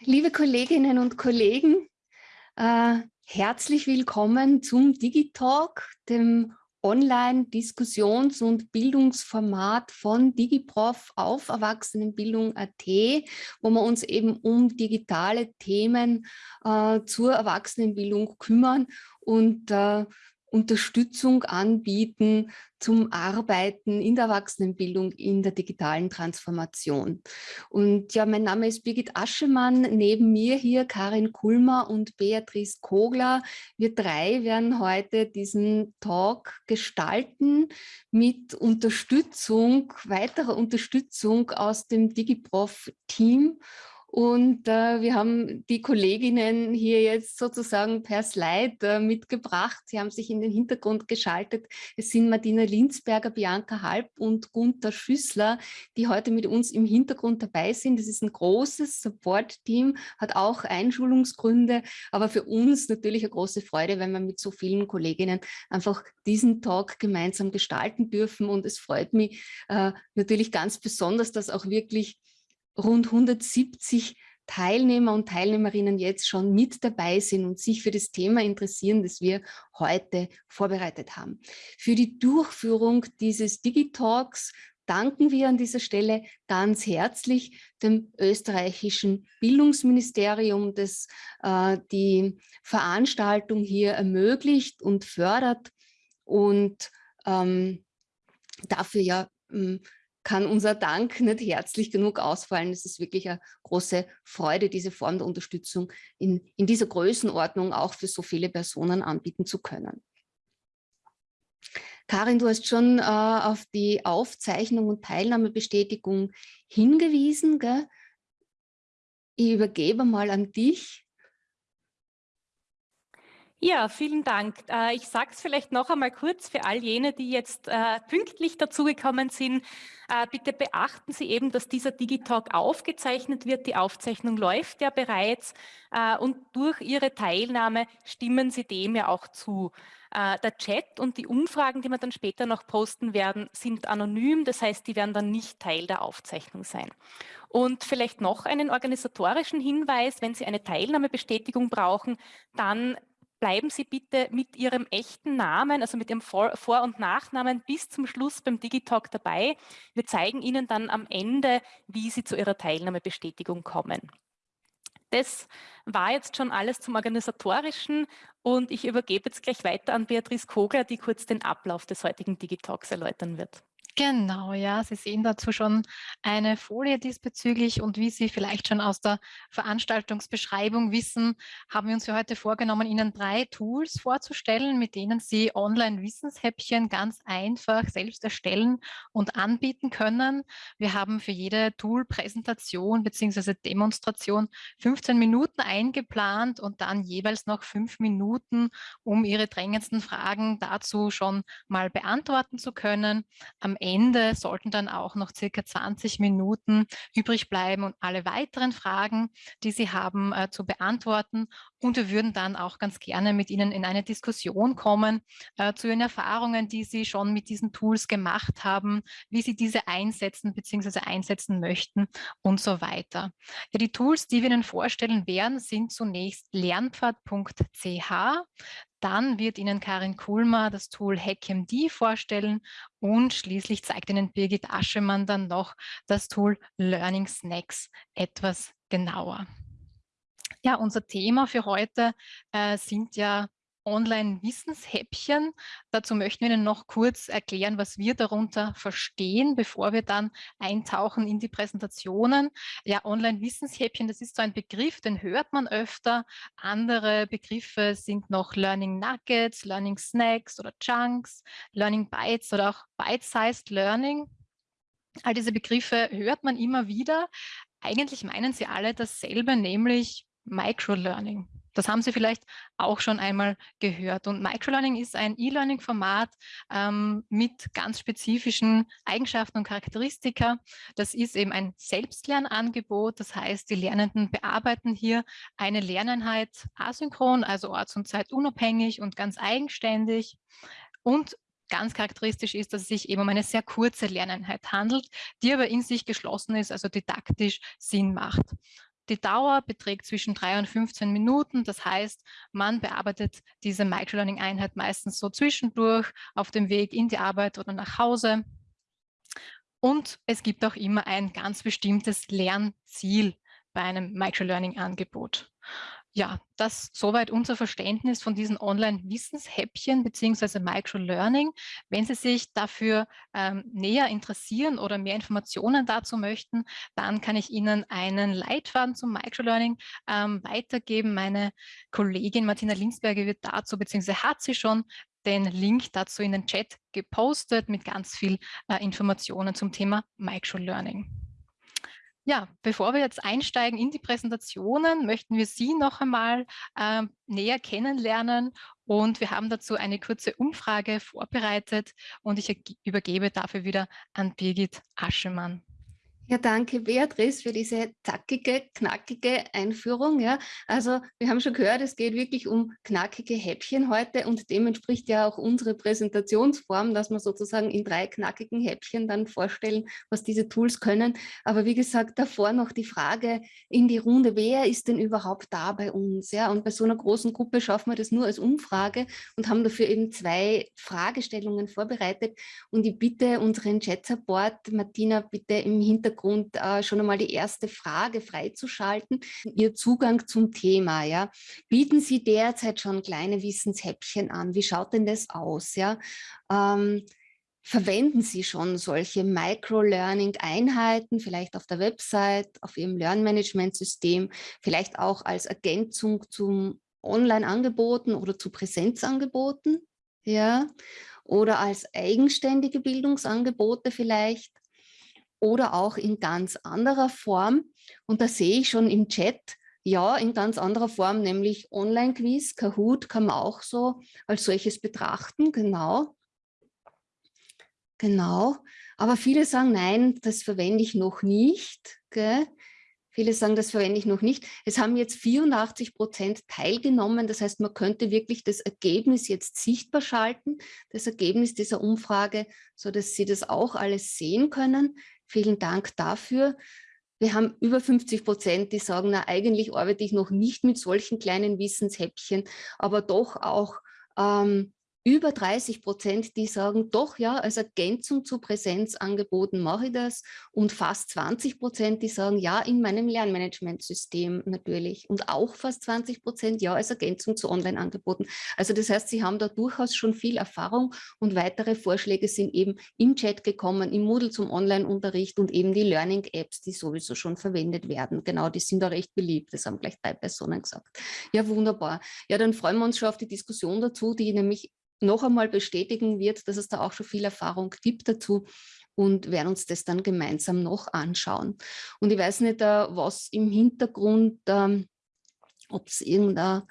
Liebe Kolleginnen und Kollegen, äh, herzlich willkommen zum Digitalk, dem Online-Diskussions- und Bildungsformat von DigiProf auf Erwachsenenbildung.at, wo wir uns eben um digitale Themen äh, zur Erwachsenenbildung kümmern. Und äh, Unterstützung anbieten zum Arbeiten in der Erwachsenenbildung, in der digitalen Transformation. Und ja, mein Name ist Birgit Aschemann, neben mir hier Karin Kulmer und Beatrice Kogler. Wir drei werden heute diesen Talk gestalten mit Unterstützung, weiterer Unterstützung aus dem DigiProf-Team und äh, wir haben die Kolleginnen hier jetzt sozusagen per Slide äh, mitgebracht. Sie haben sich in den Hintergrund geschaltet. Es sind Martina Linzberger, Bianca Halb und Gunther Schüssler, die heute mit uns im Hintergrund dabei sind. Das ist ein großes Support-Team, hat auch Einschulungsgründe, aber für uns natürlich eine große Freude, wenn wir mit so vielen Kolleginnen einfach diesen Talk gemeinsam gestalten dürfen. Und es freut mich äh, natürlich ganz besonders, dass auch wirklich rund 170 Teilnehmer und Teilnehmerinnen jetzt schon mit dabei sind und sich für das Thema interessieren, das wir heute vorbereitet haben. Für die Durchführung dieses Digitalks danken wir an dieser Stelle ganz herzlich dem österreichischen Bildungsministerium, das äh, die Veranstaltung hier ermöglicht und fördert und ähm, dafür ja ähm, kann unser Dank nicht herzlich genug ausfallen. Es ist wirklich eine große Freude, diese Form der Unterstützung in, in dieser Größenordnung auch für so viele Personen anbieten zu können. Karin, du hast schon äh, auf die Aufzeichnung und Teilnahmebestätigung hingewiesen. Gell? Ich übergebe mal an dich. Ja, vielen Dank. Äh, ich sage es vielleicht noch einmal kurz für all jene, die jetzt äh, pünktlich dazugekommen sind. Äh, bitte beachten Sie eben, dass dieser Digitalk aufgezeichnet wird. Die Aufzeichnung läuft ja bereits und durch Ihre Teilnahme stimmen Sie dem ja auch zu. Der Chat und die Umfragen, die wir dann später noch posten werden, sind anonym. Das heißt, die werden dann nicht Teil der Aufzeichnung sein. Und vielleicht noch einen organisatorischen Hinweis, wenn Sie eine Teilnahmebestätigung brauchen, dann bleiben Sie bitte mit Ihrem echten Namen, also mit Ihrem Vor-, und Nachnamen bis zum Schluss beim Digitalk dabei. Wir zeigen Ihnen dann am Ende, wie Sie zu Ihrer Teilnahmebestätigung kommen. Das war jetzt schon alles zum Organisatorischen und ich übergebe jetzt gleich weiter an Beatrice Kogler, die kurz den Ablauf des heutigen Digitalks erläutern wird. Genau, ja, Sie sehen dazu schon eine Folie diesbezüglich und wie Sie vielleicht schon aus der Veranstaltungsbeschreibung wissen, haben wir uns für heute vorgenommen, Ihnen drei Tools vorzustellen, mit denen Sie Online-Wissenshäppchen ganz einfach selbst erstellen und anbieten können. Wir haben für jede Tool-Präsentation bzw. Demonstration 15 Minuten eingeplant und dann jeweils noch fünf Minuten, um Ihre drängendsten Fragen dazu schon mal beantworten zu können. Am Ende sollten dann auch noch circa 20 Minuten übrig bleiben und alle weiteren Fragen, die Sie haben, äh, zu beantworten. Und wir würden dann auch ganz gerne mit Ihnen in eine Diskussion kommen äh, zu Ihren Erfahrungen, die Sie schon mit diesen Tools gemacht haben, wie Sie diese einsetzen bzw. einsetzen möchten und so weiter. Ja, die Tools, die wir Ihnen vorstellen werden, sind zunächst lernpfad.ch. Dann wird Ihnen Karin Kulmer das Tool HackMD vorstellen und schließlich zeigt Ihnen Birgit Aschemann dann noch das Tool Learning Snacks etwas genauer. Ja, unser Thema für heute äh, sind ja Online-Wissenshäppchen. Dazu möchten wir Ihnen noch kurz erklären, was wir darunter verstehen, bevor wir dann eintauchen in die Präsentationen. Ja, Online-Wissenshäppchen, das ist so ein Begriff, den hört man öfter. Andere Begriffe sind noch Learning Nuggets, Learning Snacks oder Chunks, Learning Bytes oder auch Bite-Sized Learning. All diese Begriffe hört man immer wieder. Eigentlich meinen sie alle dasselbe, nämlich Microlearning. Das haben Sie vielleicht auch schon einmal gehört. Und Microlearning ist ein E-Learning-Format ähm, mit ganz spezifischen Eigenschaften und Charakteristika. Das ist eben ein Selbstlernangebot. Das heißt, die Lernenden bearbeiten hier eine Lerneinheit asynchron, also orts- und zeitunabhängig und ganz eigenständig. Und ganz charakteristisch ist, dass es sich eben um eine sehr kurze Lerneinheit handelt, die aber in sich geschlossen ist, also didaktisch Sinn macht. Die Dauer beträgt zwischen drei und 15 Minuten. Das heißt, man bearbeitet diese Microlearning-Einheit meistens so zwischendurch auf dem Weg in die Arbeit oder nach Hause. Und es gibt auch immer ein ganz bestimmtes Lernziel bei einem Microlearning-Angebot. Ja, das soweit unser Verständnis von diesen Online-Wissenshäppchen bzw. Microlearning. Wenn Sie sich dafür ähm, näher interessieren oder mehr Informationen dazu möchten, dann kann ich Ihnen einen Leitfaden zum Microlearning ähm, weitergeben. Meine Kollegin Martina Linsberger wird dazu bzw. hat sie schon den Link dazu in den Chat gepostet mit ganz viel äh, Informationen zum Thema Microlearning. Ja, bevor wir jetzt einsteigen in die Präsentationen, möchten wir Sie noch einmal äh, näher kennenlernen und wir haben dazu eine kurze Umfrage vorbereitet und ich übergebe dafür wieder an Birgit Aschemann. Ja, danke Beatrice für diese zackige, knackige Einführung. Ja, also wir haben schon gehört, es geht wirklich um knackige Häppchen heute und dem entspricht ja auch unsere Präsentationsform, dass wir sozusagen in drei knackigen Häppchen dann vorstellen, was diese Tools können. Aber wie gesagt, davor noch die Frage in die Runde, wer ist denn überhaupt da bei uns? Ja, und bei so einer großen Gruppe schaffen wir das nur als Umfrage und haben dafür eben zwei Fragestellungen vorbereitet. Und ich bitte unseren Chat-Support, Martina, bitte im Hintergrund Hintergrund äh, schon einmal die erste Frage freizuschalten, Ihr Zugang zum Thema. Ja? Bieten Sie derzeit schon kleine Wissenshäppchen an? Wie schaut denn das aus? Ja? Ähm, verwenden Sie schon solche Micro-Learning-Einheiten, vielleicht auf der Website, auf Ihrem Lernmanagementsystem, vielleicht auch als Ergänzung zum Online-Angeboten oder zu Präsenzangeboten? Ja? Oder als eigenständige Bildungsangebote vielleicht? Oder auch in ganz anderer Form. Und da sehe ich schon im Chat, ja, in ganz anderer Form, nämlich Online-Quiz, Kahoot kann man auch so als solches betrachten, genau. Genau, aber viele sagen, nein, das verwende ich noch nicht. Gell? Viele sagen, das verwende ich noch nicht. Es haben jetzt 84 Prozent teilgenommen. Das heißt, man könnte wirklich das Ergebnis jetzt sichtbar schalten, das Ergebnis dieser Umfrage, so dass Sie das auch alles sehen können. Vielen Dank dafür. Wir haben über 50 Prozent, die sagen, na, eigentlich arbeite ich noch nicht mit solchen kleinen Wissenshäppchen, aber doch auch ähm, über 30 Prozent, die sagen, doch ja, als Ergänzung zu Präsenzangeboten mache ich das und fast 20 Prozent, die sagen, ja, in meinem Lernmanagementsystem natürlich und auch fast 20 Prozent, ja, als Ergänzung zu Online-Angeboten. Also das heißt, sie haben da durchaus schon viel Erfahrung und weitere Vorschläge sind eben im Chat gekommen, im Moodle zum Online-Unterricht und eben die Learning-Apps, die sowieso schon verwendet werden. Genau, die sind da recht beliebt, das haben gleich drei Personen gesagt. Ja, wunderbar. Ja, dann freuen wir uns schon auf die Diskussion dazu, die nämlich noch einmal bestätigen wird, dass es da auch schon viel Erfahrung gibt dazu und werden uns das dann gemeinsam noch anschauen. Und ich weiß nicht, äh, was im Hintergrund, ähm, ob es irgendein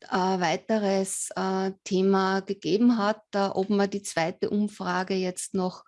äh, weiteres äh, Thema gegeben hat, ob man die zweite Umfrage jetzt noch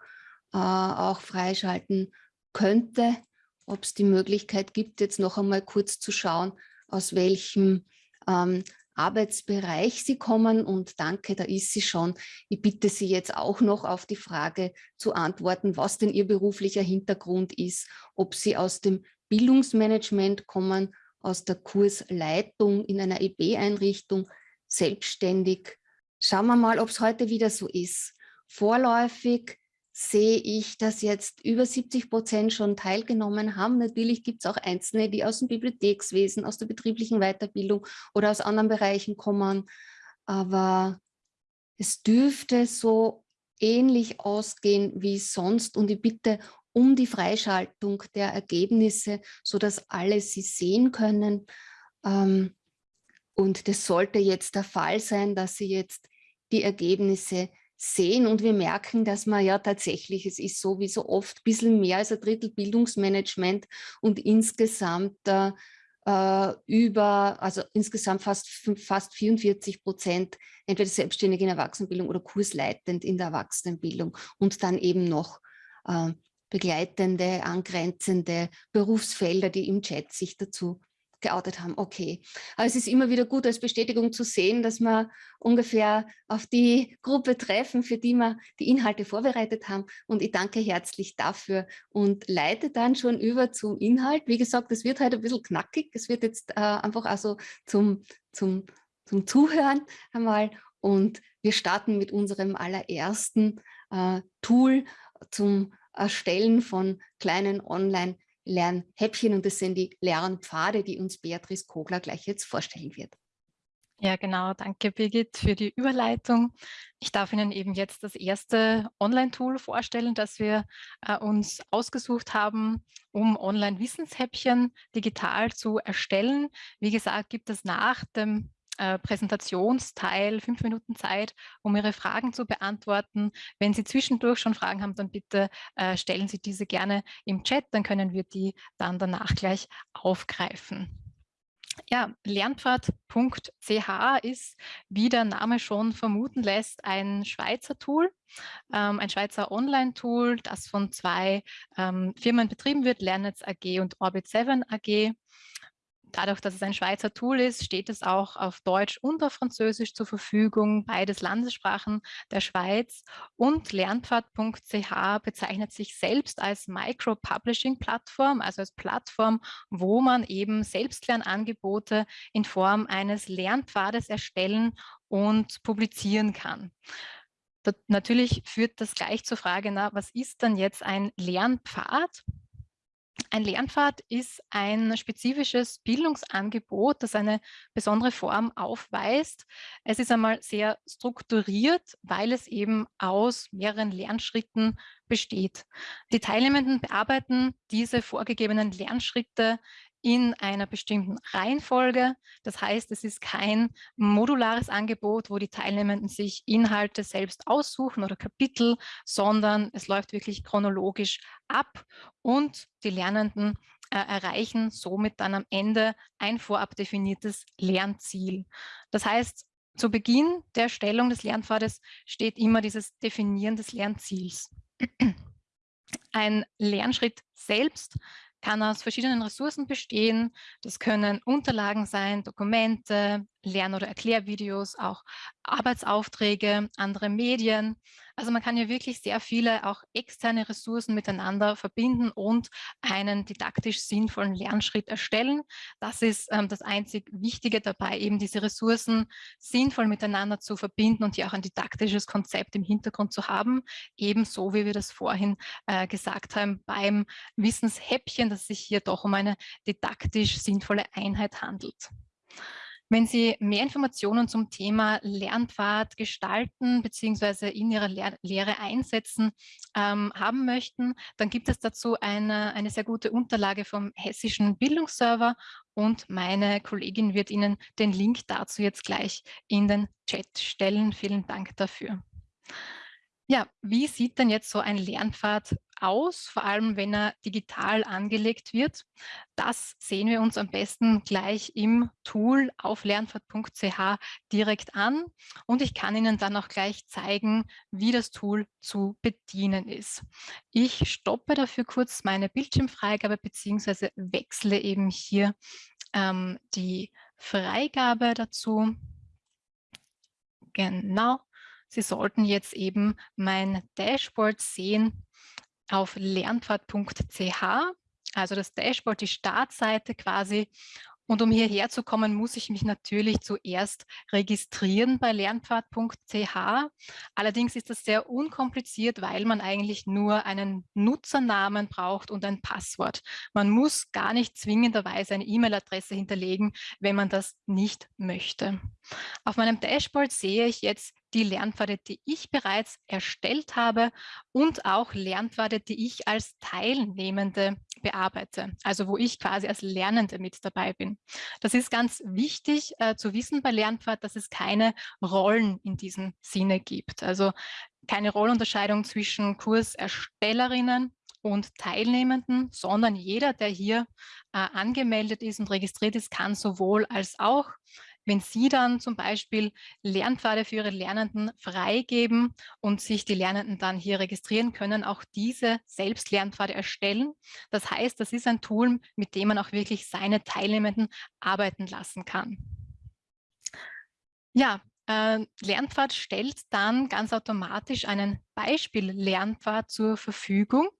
auch freischalten könnte, ob es die Möglichkeit gibt, jetzt noch einmal kurz zu schauen, aus welchem ähm, Arbeitsbereich Sie kommen und danke, da ist sie schon. Ich bitte Sie jetzt auch noch auf die Frage zu antworten, was denn Ihr beruflicher Hintergrund ist, ob Sie aus dem Bildungsmanagement kommen, aus der Kursleitung in einer EB-Einrichtung, selbstständig. Schauen wir mal, ob es heute wieder so ist. Vorläufig sehe ich, dass jetzt über 70 Prozent schon teilgenommen haben. Natürlich gibt es auch Einzelne, die aus dem Bibliothekswesen, aus der betrieblichen Weiterbildung oder aus anderen Bereichen kommen. Aber es dürfte so ähnlich ausgehen wie sonst und ich bitte um die Freischaltung der Ergebnisse, sodass alle sie sehen können. Ähm, und das sollte jetzt der Fall sein, dass Sie jetzt die Ergebnisse sehen und wir merken, dass man ja tatsächlich, es ist so wie so oft, ein bisschen mehr als ein Drittel Bildungsmanagement und insgesamt äh, äh, über, also insgesamt fast, fast 44 Prozent entweder selbstständig in Erwachsenenbildung oder kursleitend in der Erwachsenenbildung und dann eben noch äh, begleitende, angrenzende Berufsfelder, die im Chat sich dazu geoutet haben, okay. Aber es ist immer wieder gut als Bestätigung zu sehen, dass wir ungefähr auf die Gruppe treffen, für die wir die Inhalte vorbereitet haben. Und ich danke herzlich dafür und leite dann schon über zum Inhalt. Wie gesagt, es wird heute ein bisschen knackig. Es wird jetzt äh, einfach also zum, zum, zum Zuhören einmal. Und wir starten mit unserem allerersten äh, Tool zum Erstellen von kleinen Online- Lernhäppchen und das sind die Lernpfade, die uns Beatrice Kogler gleich jetzt vorstellen wird. Ja, genau. Danke, Birgit, für die Überleitung. Ich darf Ihnen eben jetzt das erste Online-Tool vorstellen, das wir äh, uns ausgesucht haben, um Online-Wissenshäppchen digital zu erstellen. Wie gesagt, gibt es nach dem äh, Präsentationsteil fünf Minuten Zeit, um Ihre Fragen zu beantworten. Wenn Sie zwischendurch schon Fragen haben, dann bitte äh, stellen Sie diese gerne im Chat, dann können wir die dann danach gleich aufgreifen. Ja, Lernpfad.ch ist, wie der Name schon vermuten lässt, ein Schweizer Tool, ähm, ein Schweizer Online-Tool, das von zwei ähm, Firmen betrieben wird, Lernetz AG und Orbit7 AG. Dadurch, dass es ein Schweizer Tool ist, steht es auch auf Deutsch und auf Französisch zur Verfügung, beides Landessprachen der Schweiz. Und Lernpfad.ch bezeichnet sich selbst als Micro-Publishing-Plattform, also als Plattform, wo man eben Selbstlernangebote in Form eines Lernpfades erstellen und publizieren kann. Natürlich führt das gleich zur Frage, na, was ist denn jetzt ein Lernpfad? Ein Lernpfad ist ein spezifisches Bildungsangebot, das eine besondere Form aufweist. Es ist einmal sehr strukturiert, weil es eben aus mehreren Lernschritten besteht. Die Teilnehmenden bearbeiten diese vorgegebenen Lernschritte in einer bestimmten Reihenfolge. Das heißt, es ist kein modulares Angebot, wo die Teilnehmenden sich Inhalte selbst aussuchen oder Kapitel, sondern es läuft wirklich chronologisch ab und die Lernenden äh, erreichen somit dann am Ende ein vorab definiertes Lernziel. Das heißt, zu Beginn der Erstellung des Lernpfades steht immer dieses Definieren des Lernziels. Ein Lernschritt selbst kann aus verschiedenen Ressourcen bestehen. Das können Unterlagen sein, Dokumente, Lern- oder Erklärvideos, auch Arbeitsaufträge, andere Medien. Also man kann ja wirklich sehr viele auch externe Ressourcen miteinander verbinden und einen didaktisch sinnvollen Lernschritt erstellen. Das ist ähm, das einzig Wichtige dabei, eben diese Ressourcen sinnvoll miteinander zu verbinden und hier auch ein didaktisches Konzept im Hintergrund zu haben, ebenso wie wir das vorhin äh, gesagt haben beim Wissenshäppchen, dass sich hier doch um eine didaktisch sinnvolle Einheit handelt. Wenn Sie mehr Informationen zum Thema Lernpfad gestalten bzw. in Ihrer Lehr Lehre einsetzen ähm, haben möchten, dann gibt es dazu eine, eine sehr gute Unterlage vom Hessischen Bildungsserver und meine Kollegin wird Ihnen den Link dazu jetzt gleich in den Chat stellen. Vielen Dank dafür. Ja, wie sieht denn jetzt so ein Lernpfad aus, vor allem wenn er digital angelegt wird? Das sehen wir uns am besten gleich im Tool auf lernpfad.ch direkt an und ich kann Ihnen dann auch gleich zeigen, wie das Tool zu bedienen ist. Ich stoppe dafür kurz meine Bildschirmfreigabe bzw. wechsle eben hier ähm, die Freigabe dazu. Genau. Sie sollten jetzt eben mein Dashboard sehen auf lernpfad.ch, also das Dashboard, die Startseite quasi. Und um hierher zu kommen, muss ich mich natürlich zuerst registrieren bei lernpfad.ch. Allerdings ist das sehr unkompliziert, weil man eigentlich nur einen Nutzernamen braucht und ein Passwort. Man muss gar nicht zwingenderweise eine E-Mail-Adresse hinterlegen, wenn man das nicht möchte. Auf meinem Dashboard sehe ich jetzt die Lernpfade, die ich bereits erstellt habe und auch Lernpfade, die ich als Teilnehmende bearbeite, also wo ich quasi als Lernende mit dabei bin. Das ist ganz wichtig äh, zu wissen bei Lernpfad, dass es keine Rollen in diesem Sinne gibt. Also keine Rollunterscheidung zwischen Kurserstellerinnen und Teilnehmenden, sondern jeder, der hier äh, angemeldet ist und registriert ist, kann sowohl als auch wenn Sie dann zum Beispiel Lernpfade für Ihre Lernenden freigeben und sich die Lernenden dann hier registrieren können, auch diese selbst Lernpfade erstellen. Das heißt, das ist ein Tool, mit dem man auch wirklich seine Teilnehmenden arbeiten lassen kann. Ja, äh, Lernpfad stellt dann ganz automatisch einen Beispiel-Lernpfad zur Verfügung,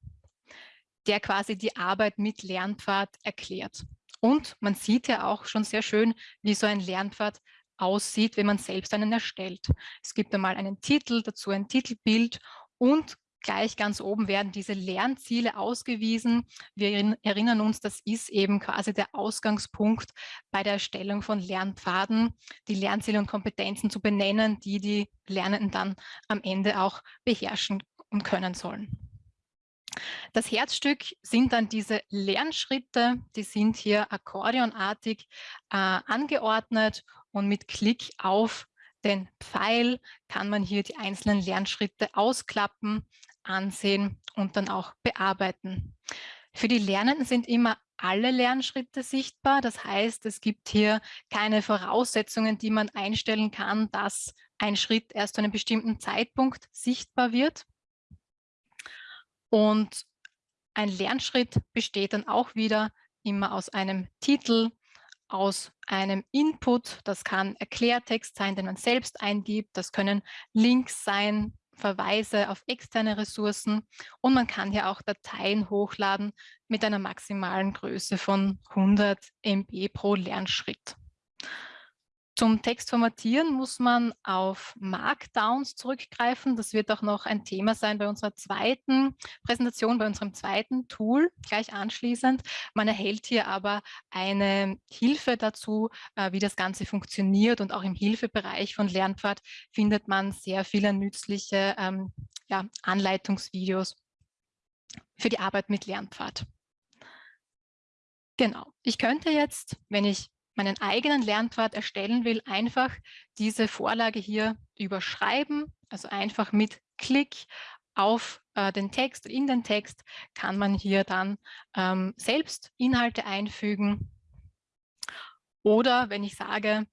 der quasi die Arbeit mit Lernpfad erklärt. Und man sieht ja auch schon sehr schön, wie so ein Lernpfad aussieht, wenn man selbst einen erstellt. Es gibt einmal einen Titel, dazu ein Titelbild und gleich ganz oben werden diese Lernziele ausgewiesen. Wir erinnern uns, das ist eben quasi der Ausgangspunkt bei der Erstellung von Lernpfaden, die Lernziele und Kompetenzen zu benennen, die die Lernenden dann am Ende auch beherrschen und können sollen. Das Herzstück sind dann diese Lernschritte, die sind hier akkordeonartig äh, angeordnet und mit Klick auf den Pfeil kann man hier die einzelnen Lernschritte ausklappen, ansehen und dann auch bearbeiten. Für die Lernenden sind immer alle Lernschritte sichtbar. Das heißt, es gibt hier keine Voraussetzungen, die man einstellen kann, dass ein Schritt erst zu einem bestimmten Zeitpunkt sichtbar wird. Und ein Lernschritt besteht dann auch wieder immer aus einem Titel, aus einem Input. Das kann Erklärtext sein, den man selbst eingibt. Das können Links sein, Verweise auf externe Ressourcen. Und man kann hier auch Dateien hochladen mit einer maximalen Größe von 100 MB pro Lernschritt. Zum Text formatieren muss man auf Markdowns zurückgreifen. Das wird auch noch ein Thema sein bei unserer zweiten Präsentation, bei unserem zweiten Tool gleich anschließend. Man erhält hier aber eine Hilfe dazu, äh, wie das Ganze funktioniert und auch im Hilfebereich von Lernpfad findet man sehr viele nützliche ähm, ja, Anleitungsvideos für die Arbeit mit Lernpfad. Genau. Ich könnte jetzt, wenn ich meinen eigenen Lernpfad erstellen will, einfach diese Vorlage hier überschreiben. Also einfach mit Klick auf äh, den Text, in den Text kann man hier dann ähm, selbst Inhalte einfügen. Oder wenn ich sage,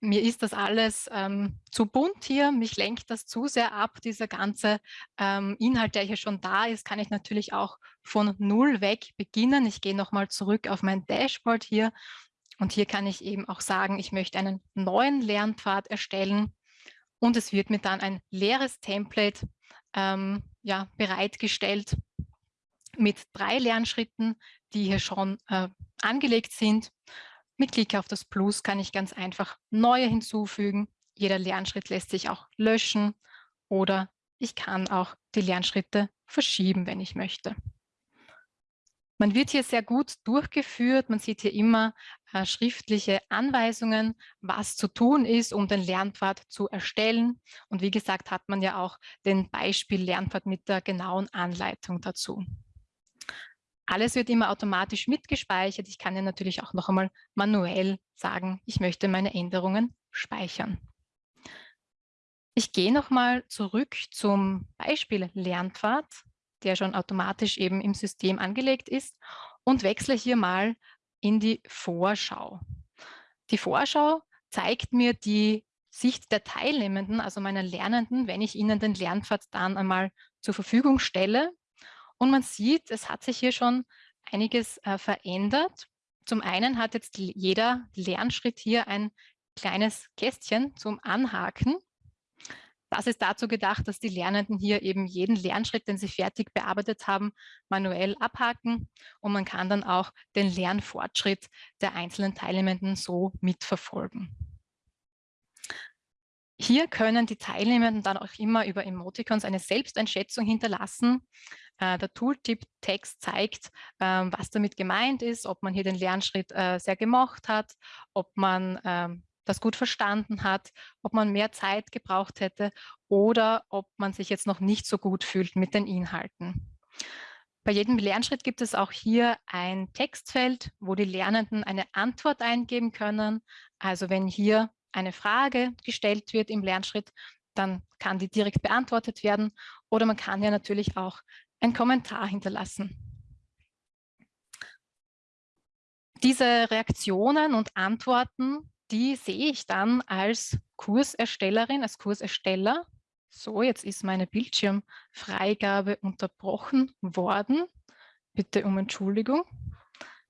mir ist das alles ähm, zu bunt hier, mich lenkt das zu sehr ab, dieser ganze ähm, Inhalt, der hier schon da ist, kann ich natürlich auch von Null weg beginnen. Ich gehe nochmal zurück auf mein Dashboard hier und hier kann ich eben auch sagen, ich möchte einen neuen Lernpfad erstellen und es wird mir dann ein leeres Template ähm, ja, bereitgestellt mit drei Lernschritten, die hier schon äh, angelegt sind. Mit Klick auf das Plus kann ich ganz einfach neue hinzufügen. Jeder Lernschritt lässt sich auch löschen oder ich kann auch die Lernschritte verschieben, wenn ich möchte. Man wird hier sehr gut durchgeführt. Man sieht hier immer äh, schriftliche Anweisungen, was zu tun ist, um den Lernpfad zu erstellen. Und wie gesagt, hat man ja auch den Beispiel Lernpfad mit der genauen Anleitung dazu. Alles wird immer automatisch mitgespeichert. Ich kann ja natürlich auch noch einmal manuell sagen, ich möchte meine Änderungen speichern. Ich gehe nochmal zurück zum Beispiel Lernpfad der schon automatisch eben im System angelegt ist und wechsle hier mal in die Vorschau. Die Vorschau zeigt mir die Sicht der Teilnehmenden, also meiner Lernenden, wenn ich ihnen den Lernpfad dann einmal zur Verfügung stelle. Und man sieht, es hat sich hier schon einiges äh, verändert. Zum einen hat jetzt jeder Lernschritt hier ein kleines Kästchen zum Anhaken. Das ist dazu gedacht, dass die Lernenden hier eben jeden Lernschritt, den sie fertig bearbeitet haben, manuell abhaken und man kann dann auch den Lernfortschritt der einzelnen Teilnehmenden so mitverfolgen. Hier können die Teilnehmenden dann auch immer über Emoticons eine Selbsteinschätzung hinterlassen. Äh, der Tooltip-Text zeigt, ähm, was damit gemeint ist, ob man hier den Lernschritt äh, sehr gemocht hat, ob man ähm, das gut verstanden hat, ob man mehr Zeit gebraucht hätte oder ob man sich jetzt noch nicht so gut fühlt mit den Inhalten. Bei jedem Lernschritt gibt es auch hier ein Textfeld, wo die Lernenden eine Antwort eingeben können. Also wenn hier eine Frage gestellt wird im Lernschritt, dann kann die direkt beantwortet werden. Oder man kann ja natürlich auch einen Kommentar hinterlassen. Diese Reaktionen und Antworten, die sehe ich dann als Kurserstellerin, als Kursersteller. So, jetzt ist meine Bildschirmfreigabe unterbrochen worden. Bitte um Entschuldigung.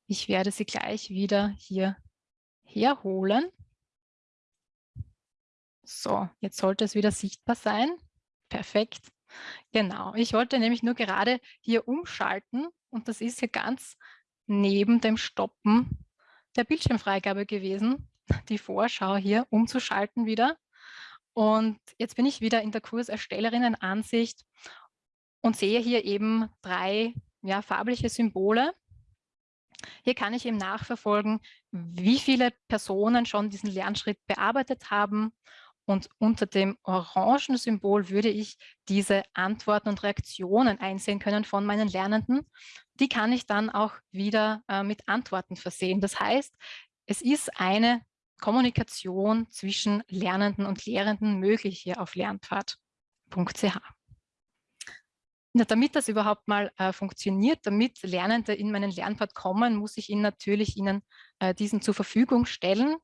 Ich werde sie gleich wieder hier herholen. So, jetzt sollte es wieder sichtbar sein. Perfekt. Genau, ich wollte nämlich nur gerade hier umschalten und das ist hier ganz neben dem Stoppen der Bildschirmfreigabe gewesen, die Vorschau hier umzuschalten wieder. Und jetzt bin ich wieder in der Kurserstellerinnen-Ansicht und sehe hier eben drei ja, farbliche Symbole. Hier kann ich eben nachverfolgen, wie viele Personen schon diesen Lernschritt bearbeitet haben und unter dem orangen Symbol würde ich diese Antworten und Reaktionen einsehen können von meinen Lernenden. Die kann ich dann auch wieder äh, mit Antworten versehen. Das heißt, es ist eine Kommunikation zwischen Lernenden und Lehrenden möglich hier auf lernpfad.ch. Ja, damit das überhaupt mal äh, funktioniert, damit Lernende in meinen Lernpfad kommen, muss ich ihnen natürlich ihnen äh, diesen zur Verfügung stellen.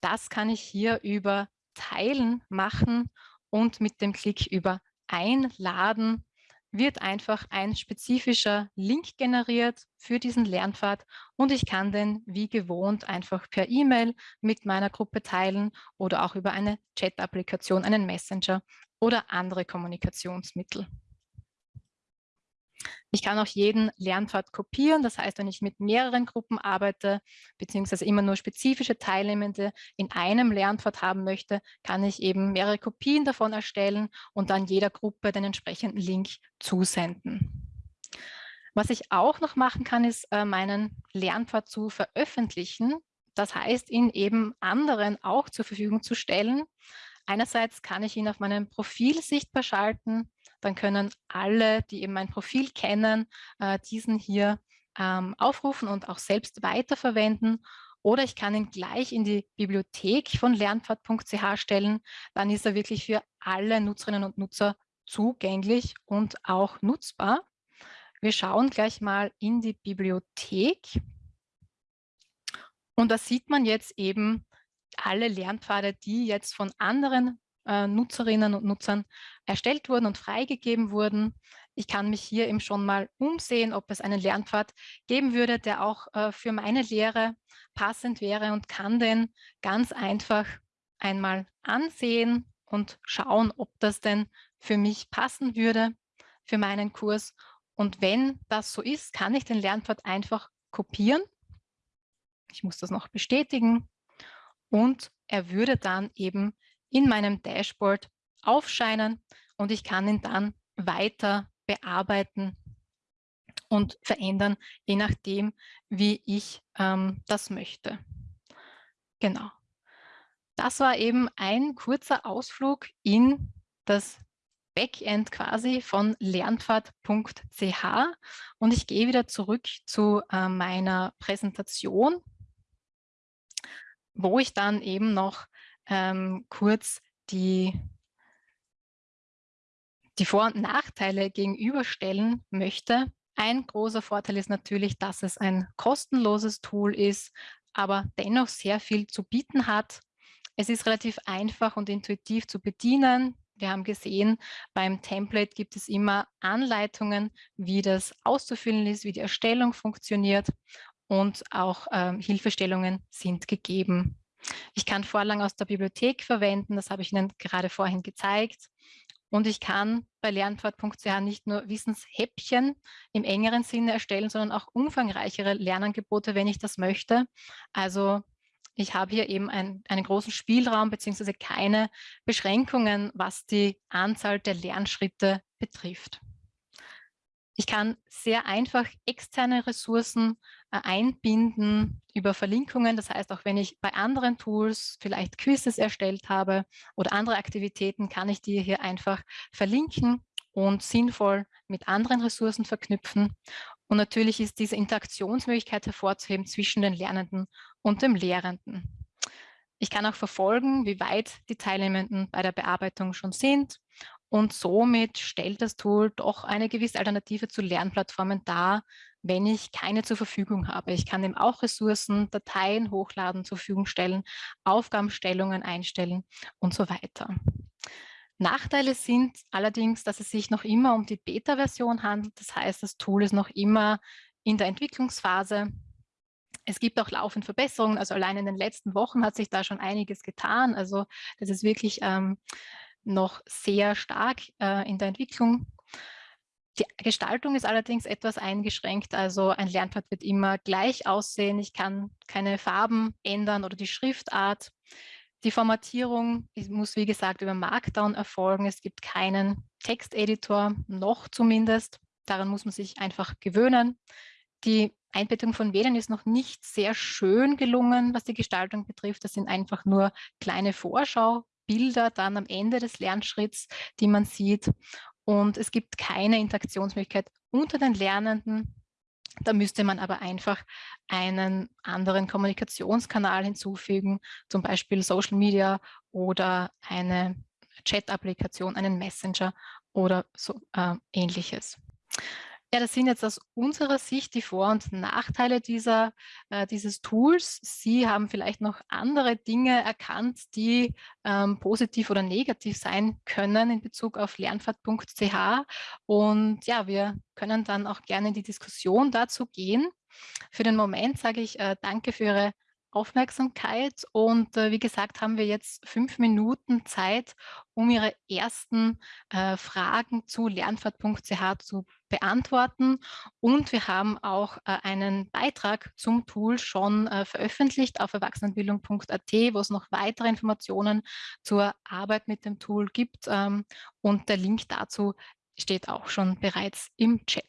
Das kann ich hier über Teilen machen und mit dem Klick über Einladen wird einfach ein spezifischer Link generiert für diesen Lernpfad und ich kann den wie gewohnt einfach per E-Mail mit meiner Gruppe teilen oder auch über eine Chat-Applikation, einen Messenger oder andere Kommunikationsmittel. Ich kann auch jeden Lernpfad kopieren. Das heißt, wenn ich mit mehreren Gruppen arbeite, beziehungsweise immer nur spezifische Teilnehmende in einem Lernpfad haben möchte, kann ich eben mehrere Kopien davon erstellen und dann jeder Gruppe den entsprechenden Link zusenden. Was ich auch noch machen kann, ist äh, meinen Lernpfad zu veröffentlichen. Das heißt, ihn eben anderen auch zur Verfügung zu stellen. Einerseits kann ich ihn auf meinem Profil sichtbar schalten, dann können alle, die eben mein Profil kennen, äh, diesen hier ähm, aufrufen und auch selbst weiterverwenden. Oder ich kann ihn gleich in die Bibliothek von lernpfad.ch stellen. Dann ist er wirklich für alle Nutzerinnen und Nutzer zugänglich und auch nutzbar. Wir schauen gleich mal in die Bibliothek. Und da sieht man jetzt eben alle Lernpfade, die jetzt von anderen äh, Nutzerinnen und Nutzern erstellt wurden und freigegeben wurden. Ich kann mich hier eben schon mal umsehen, ob es einen Lernpfad geben würde, der auch äh, für meine Lehre passend wäre und kann den ganz einfach einmal ansehen und schauen, ob das denn für mich passen würde, für meinen Kurs. Und wenn das so ist, kann ich den Lernpfad einfach kopieren. Ich muss das noch bestätigen. Und er würde dann eben in meinem Dashboard aufscheinen und ich kann ihn dann weiter bearbeiten und verändern, je nachdem, wie ich ähm, das möchte. Genau. Das war eben ein kurzer Ausflug in das Backend quasi von lernpfad.ch und ich gehe wieder zurück zu äh, meiner Präsentation, wo ich dann eben noch ähm, kurz die, die Vor- und Nachteile gegenüberstellen möchte. Ein großer Vorteil ist natürlich, dass es ein kostenloses Tool ist, aber dennoch sehr viel zu bieten hat. Es ist relativ einfach und intuitiv zu bedienen. Wir haben gesehen, beim Template gibt es immer Anleitungen, wie das auszufüllen ist, wie die Erstellung funktioniert und auch ähm, Hilfestellungen sind gegeben. Ich kann Vorlagen aus der Bibliothek verwenden, das habe ich Ihnen gerade vorhin gezeigt. Und ich kann bei lernpfad.ch nicht nur Wissenshäppchen im engeren Sinne erstellen, sondern auch umfangreichere Lernangebote, wenn ich das möchte. Also ich habe hier eben ein, einen großen Spielraum beziehungsweise keine Beschränkungen, was die Anzahl der Lernschritte betrifft. Ich kann sehr einfach externe Ressourcen einbinden über Verlinkungen. Das heißt, auch wenn ich bei anderen Tools vielleicht Quizzes erstellt habe oder andere Aktivitäten, kann ich die hier einfach verlinken und sinnvoll mit anderen Ressourcen verknüpfen. Und natürlich ist diese Interaktionsmöglichkeit hervorzuheben zwischen den Lernenden und dem Lehrenden. Ich kann auch verfolgen, wie weit die Teilnehmenden bei der Bearbeitung schon sind Und somit stellt das Tool doch eine gewisse Alternative zu Lernplattformen dar, wenn ich keine zur Verfügung habe. Ich kann eben auch Ressourcen, Dateien hochladen, zur Verfügung stellen, Aufgabenstellungen einstellen und so weiter. Nachteile sind allerdings, dass es sich noch immer um die Beta-Version handelt. Das heißt, das Tool ist noch immer in der Entwicklungsphase. Es gibt auch laufend Verbesserungen. Also allein in den letzten Wochen hat sich da schon einiges getan. Also das ist wirklich ähm, noch sehr stark äh, in der Entwicklung. Die Gestaltung ist allerdings etwas eingeschränkt. Also ein Lernpfad wird immer gleich aussehen. Ich kann keine Farben ändern oder die Schriftart. Die Formatierung muss, wie gesagt, über Markdown erfolgen. Es gibt keinen Texteditor, noch zumindest. Daran muss man sich einfach gewöhnen. Die Einbettung von Wählern ist noch nicht sehr schön gelungen, was die Gestaltung betrifft. Das sind einfach nur kleine Vorschaubilder dann am Ende des Lernschritts, die man sieht. Und es gibt keine Interaktionsmöglichkeit unter den Lernenden. Da müsste man aber einfach einen anderen Kommunikationskanal hinzufügen, zum Beispiel Social Media oder eine Chat-Applikation, einen Messenger oder so äh, ähnliches. Ja, das sind jetzt aus unserer Sicht die Vor- und Nachteile dieser, äh, dieses Tools. Sie haben vielleicht noch andere Dinge erkannt, die ähm, positiv oder negativ sein können in Bezug auf lernfahrt.ch. Und ja, wir können dann auch gerne in die Diskussion dazu gehen. Für den Moment sage ich äh, danke für Ihre Aufmerksamkeit. Und äh, wie gesagt, haben wir jetzt fünf Minuten Zeit, um Ihre ersten äh, Fragen zu lernfahrt.ch zu beantworten. Und wir haben auch äh, einen Beitrag zum Tool schon äh, veröffentlicht auf erwachsenenbildung.at, wo es noch weitere Informationen zur Arbeit mit dem Tool gibt. Ähm, und der Link dazu steht auch schon bereits im Chat.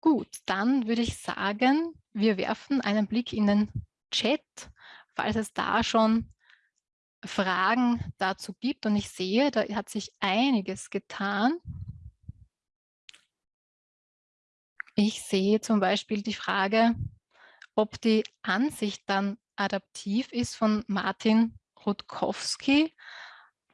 Gut, dann würde ich sagen, wir werfen einen Blick in den Chat, falls es da schon Fragen dazu gibt. Und ich sehe, da hat sich einiges getan. Ich sehe zum Beispiel die Frage, ob die Ansicht dann adaptiv ist von Martin Rutkowski.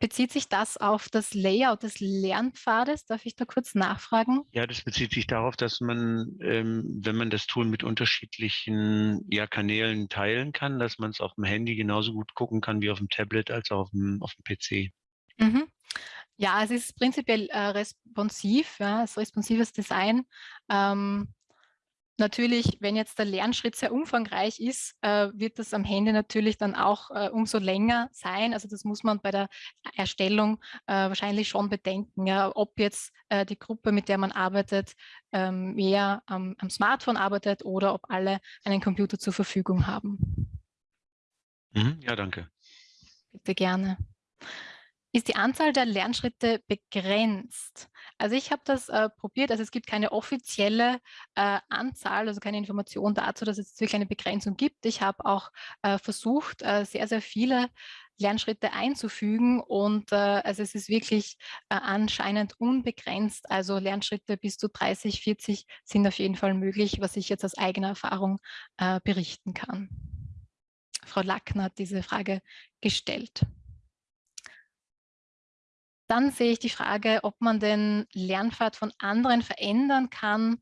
Bezieht sich das auf das Layout des Lernpfades? Darf ich da kurz nachfragen? Ja, das bezieht sich darauf, dass man, ähm, wenn man das Tool mit unterschiedlichen ja, Kanälen teilen kann, dass man es auf dem Handy genauso gut gucken kann wie auf dem Tablet als auch auf dem, auf dem PC. Mhm. Ja, es ist prinzipiell äh, responsiv, ja, es ist responsives Design. Ähm, Natürlich, wenn jetzt der Lernschritt sehr umfangreich ist, äh, wird das am Handy natürlich dann auch äh, umso länger sein. Also das muss man bei der Erstellung äh, wahrscheinlich schon bedenken, ja, ob jetzt äh, die Gruppe, mit der man arbeitet, ähm, mehr am, am, Smartphone arbeitet oder ob alle einen Computer zur Verfügung haben. Mhm, ja, danke. Bitte gerne ist die Anzahl der Lernschritte begrenzt. Also ich habe das äh, probiert, also es gibt keine offizielle äh, Anzahl, also keine Information dazu, dass es wirklich eine Begrenzung gibt. Ich habe auch äh, versucht, äh, sehr, sehr viele Lernschritte einzufügen und äh, also es ist wirklich äh, anscheinend unbegrenzt. Also Lernschritte bis zu 30, 40 sind auf jeden Fall möglich, was ich jetzt aus eigener Erfahrung berichten kann. Frau Lackner hat diese Frage gestellt. Dann sehe ich die Frage, ob man den Lernpfad von anderen verändern kann,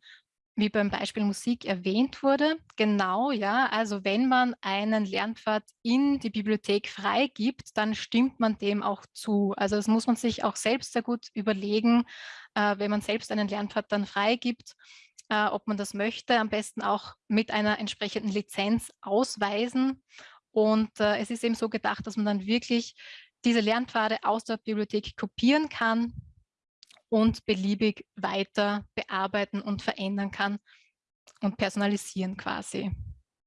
wie beim Beispiel Musik erwähnt wurde. Genau, ja, also wenn man einen Lernpfad in die Bibliothek freigibt, dann stimmt man dem auch zu. Also das muss man sich auch selbst sehr gut überlegen, äh, wenn man selbst einen Lernpfad dann freigibt, äh, ob man das möchte, am besten auch mit einer entsprechenden Lizenz ausweisen. Und äh, es ist eben so gedacht, dass man dann wirklich diese Lernpfade aus der Bibliothek kopieren kann und beliebig weiter bearbeiten und verändern kann und personalisieren quasi.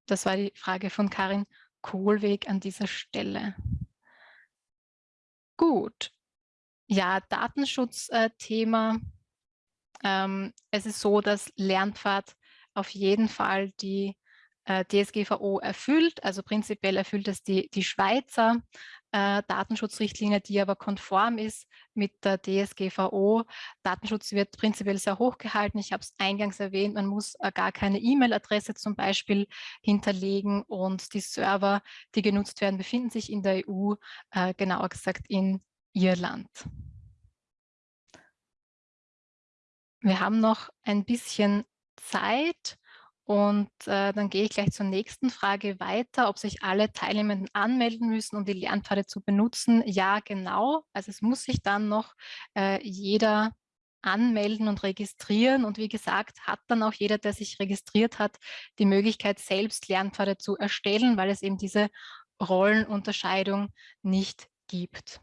Das war die Frage von Karin Kohlweg an dieser Stelle. Gut. Ja, Datenschutzthema. Ähm, es ist so, dass Lernpfad auf jeden Fall die äh, DSGVO erfüllt. Also prinzipiell erfüllt es die, die Schweizer äh, Datenschutzrichtlinie, die aber konform ist mit der DSGVO. Datenschutz wird prinzipiell sehr hoch gehalten. Ich habe es eingangs erwähnt, man muss äh, gar keine E-Mail-Adresse zum Beispiel hinterlegen und die Server, die genutzt werden, befinden sich in der EU, äh, genauer gesagt in Irland. wir haben noch ein bisschen Zeit und äh, dann gehe ich gleich zur nächsten Frage weiter, ob sich alle Teilnehmenden anmelden müssen, um die Lernpfade zu benutzen. Ja, genau. Also es muss sich dann noch äh, jeder anmelden und registrieren. Und wie gesagt, hat dann auch jeder, der sich registriert hat, die Möglichkeit, selbst Lernpfade zu erstellen, weil es eben diese Rollenunterscheidung nicht gibt.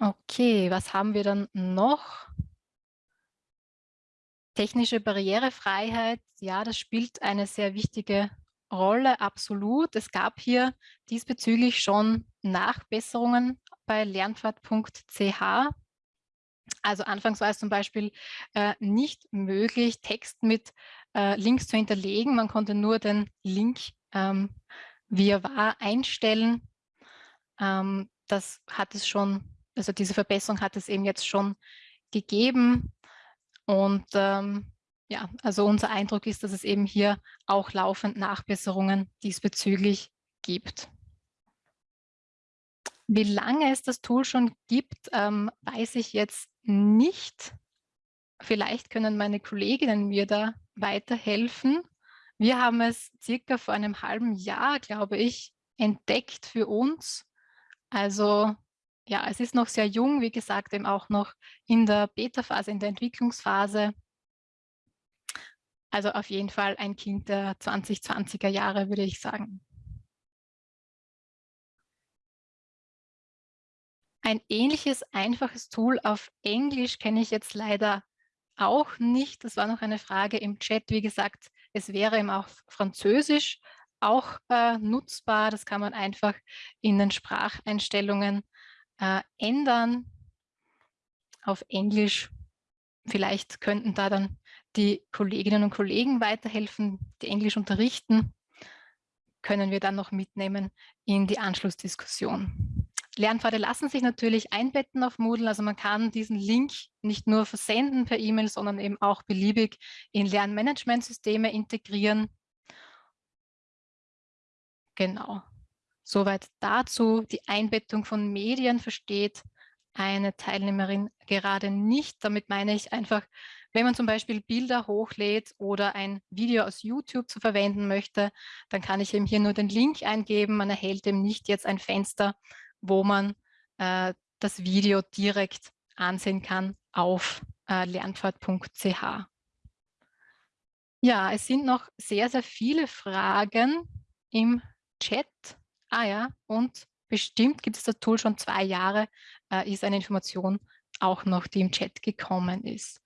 Okay, was haben wir dann noch? Technische Barrierefreiheit, ja, das spielt eine sehr wichtige Rolle, absolut. Es gab hier diesbezüglich schon Nachbesserungen bei lernpfad.ch. Also anfangs war es zum Beispiel äh, nicht möglich, Text mit äh, Links zu hinterlegen. Man konnte nur den Link, ähm, wie er war, einstellen. Ähm, das hat es schon, also diese Verbesserung hat es eben jetzt schon gegeben. Und ähm, ja, also unser Eindruck ist, dass es eben hier auch laufend Nachbesserungen diesbezüglich gibt. Wie lange es das Tool schon gibt, ähm, weiß ich jetzt nicht. Vielleicht können meine Kolleginnen mir da weiterhelfen. Wir haben es circa vor einem halben Jahr, glaube ich, entdeckt für uns. Also ja, es ist noch sehr jung, wie gesagt, eben auch noch in der Beta-Phase, in der Entwicklungsphase. Also auf jeden Fall ein Kind der 2020er Jahre, würde ich sagen. Ein ähnliches, einfaches Tool auf Englisch kenne ich jetzt leider auch nicht. Das war noch eine Frage im Chat. Wie gesagt, es wäre eben auch Französisch auch äh, nutzbar. Das kann man einfach in den Spracheinstellungen äh, ändern auf Englisch. Vielleicht könnten da dann die Kolleginnen und Kollegen weiterhelfen, die Englisch unterrichten, können wir dann noch mitnehmen in die Anschlussdiskussion. Lernpfade lassen sich natürlich einbetten auf Moodle, also man kann diesen Link nicht nur versenden per E-Mail, sondern eben auch beliebig in Lernmanagementsysteme integrieren. Genau. Soweit dazu. Die Einbettung von Medien versteht eine Teilnehmerin gerade nicht. Damit meine ich einfach, wenn man zum Beispiel Bilder hochlädt oder ein Video aus YouTube zu verwenden möchte, dann kann ich eben hier nur den Link eingeben. Man erhält eben nicht jetzt ein Fenster, wo man äh, das Video direkt ansehen kann auf äh, lernpfad.ch. Ja, es sind noch sehr, sehr viele Fragen im Chat. Ah ja, und bestimmt gibt es das Tool schon zwei Jahre, äh, ist eine Information auch noch, die im Chat gekommen ist.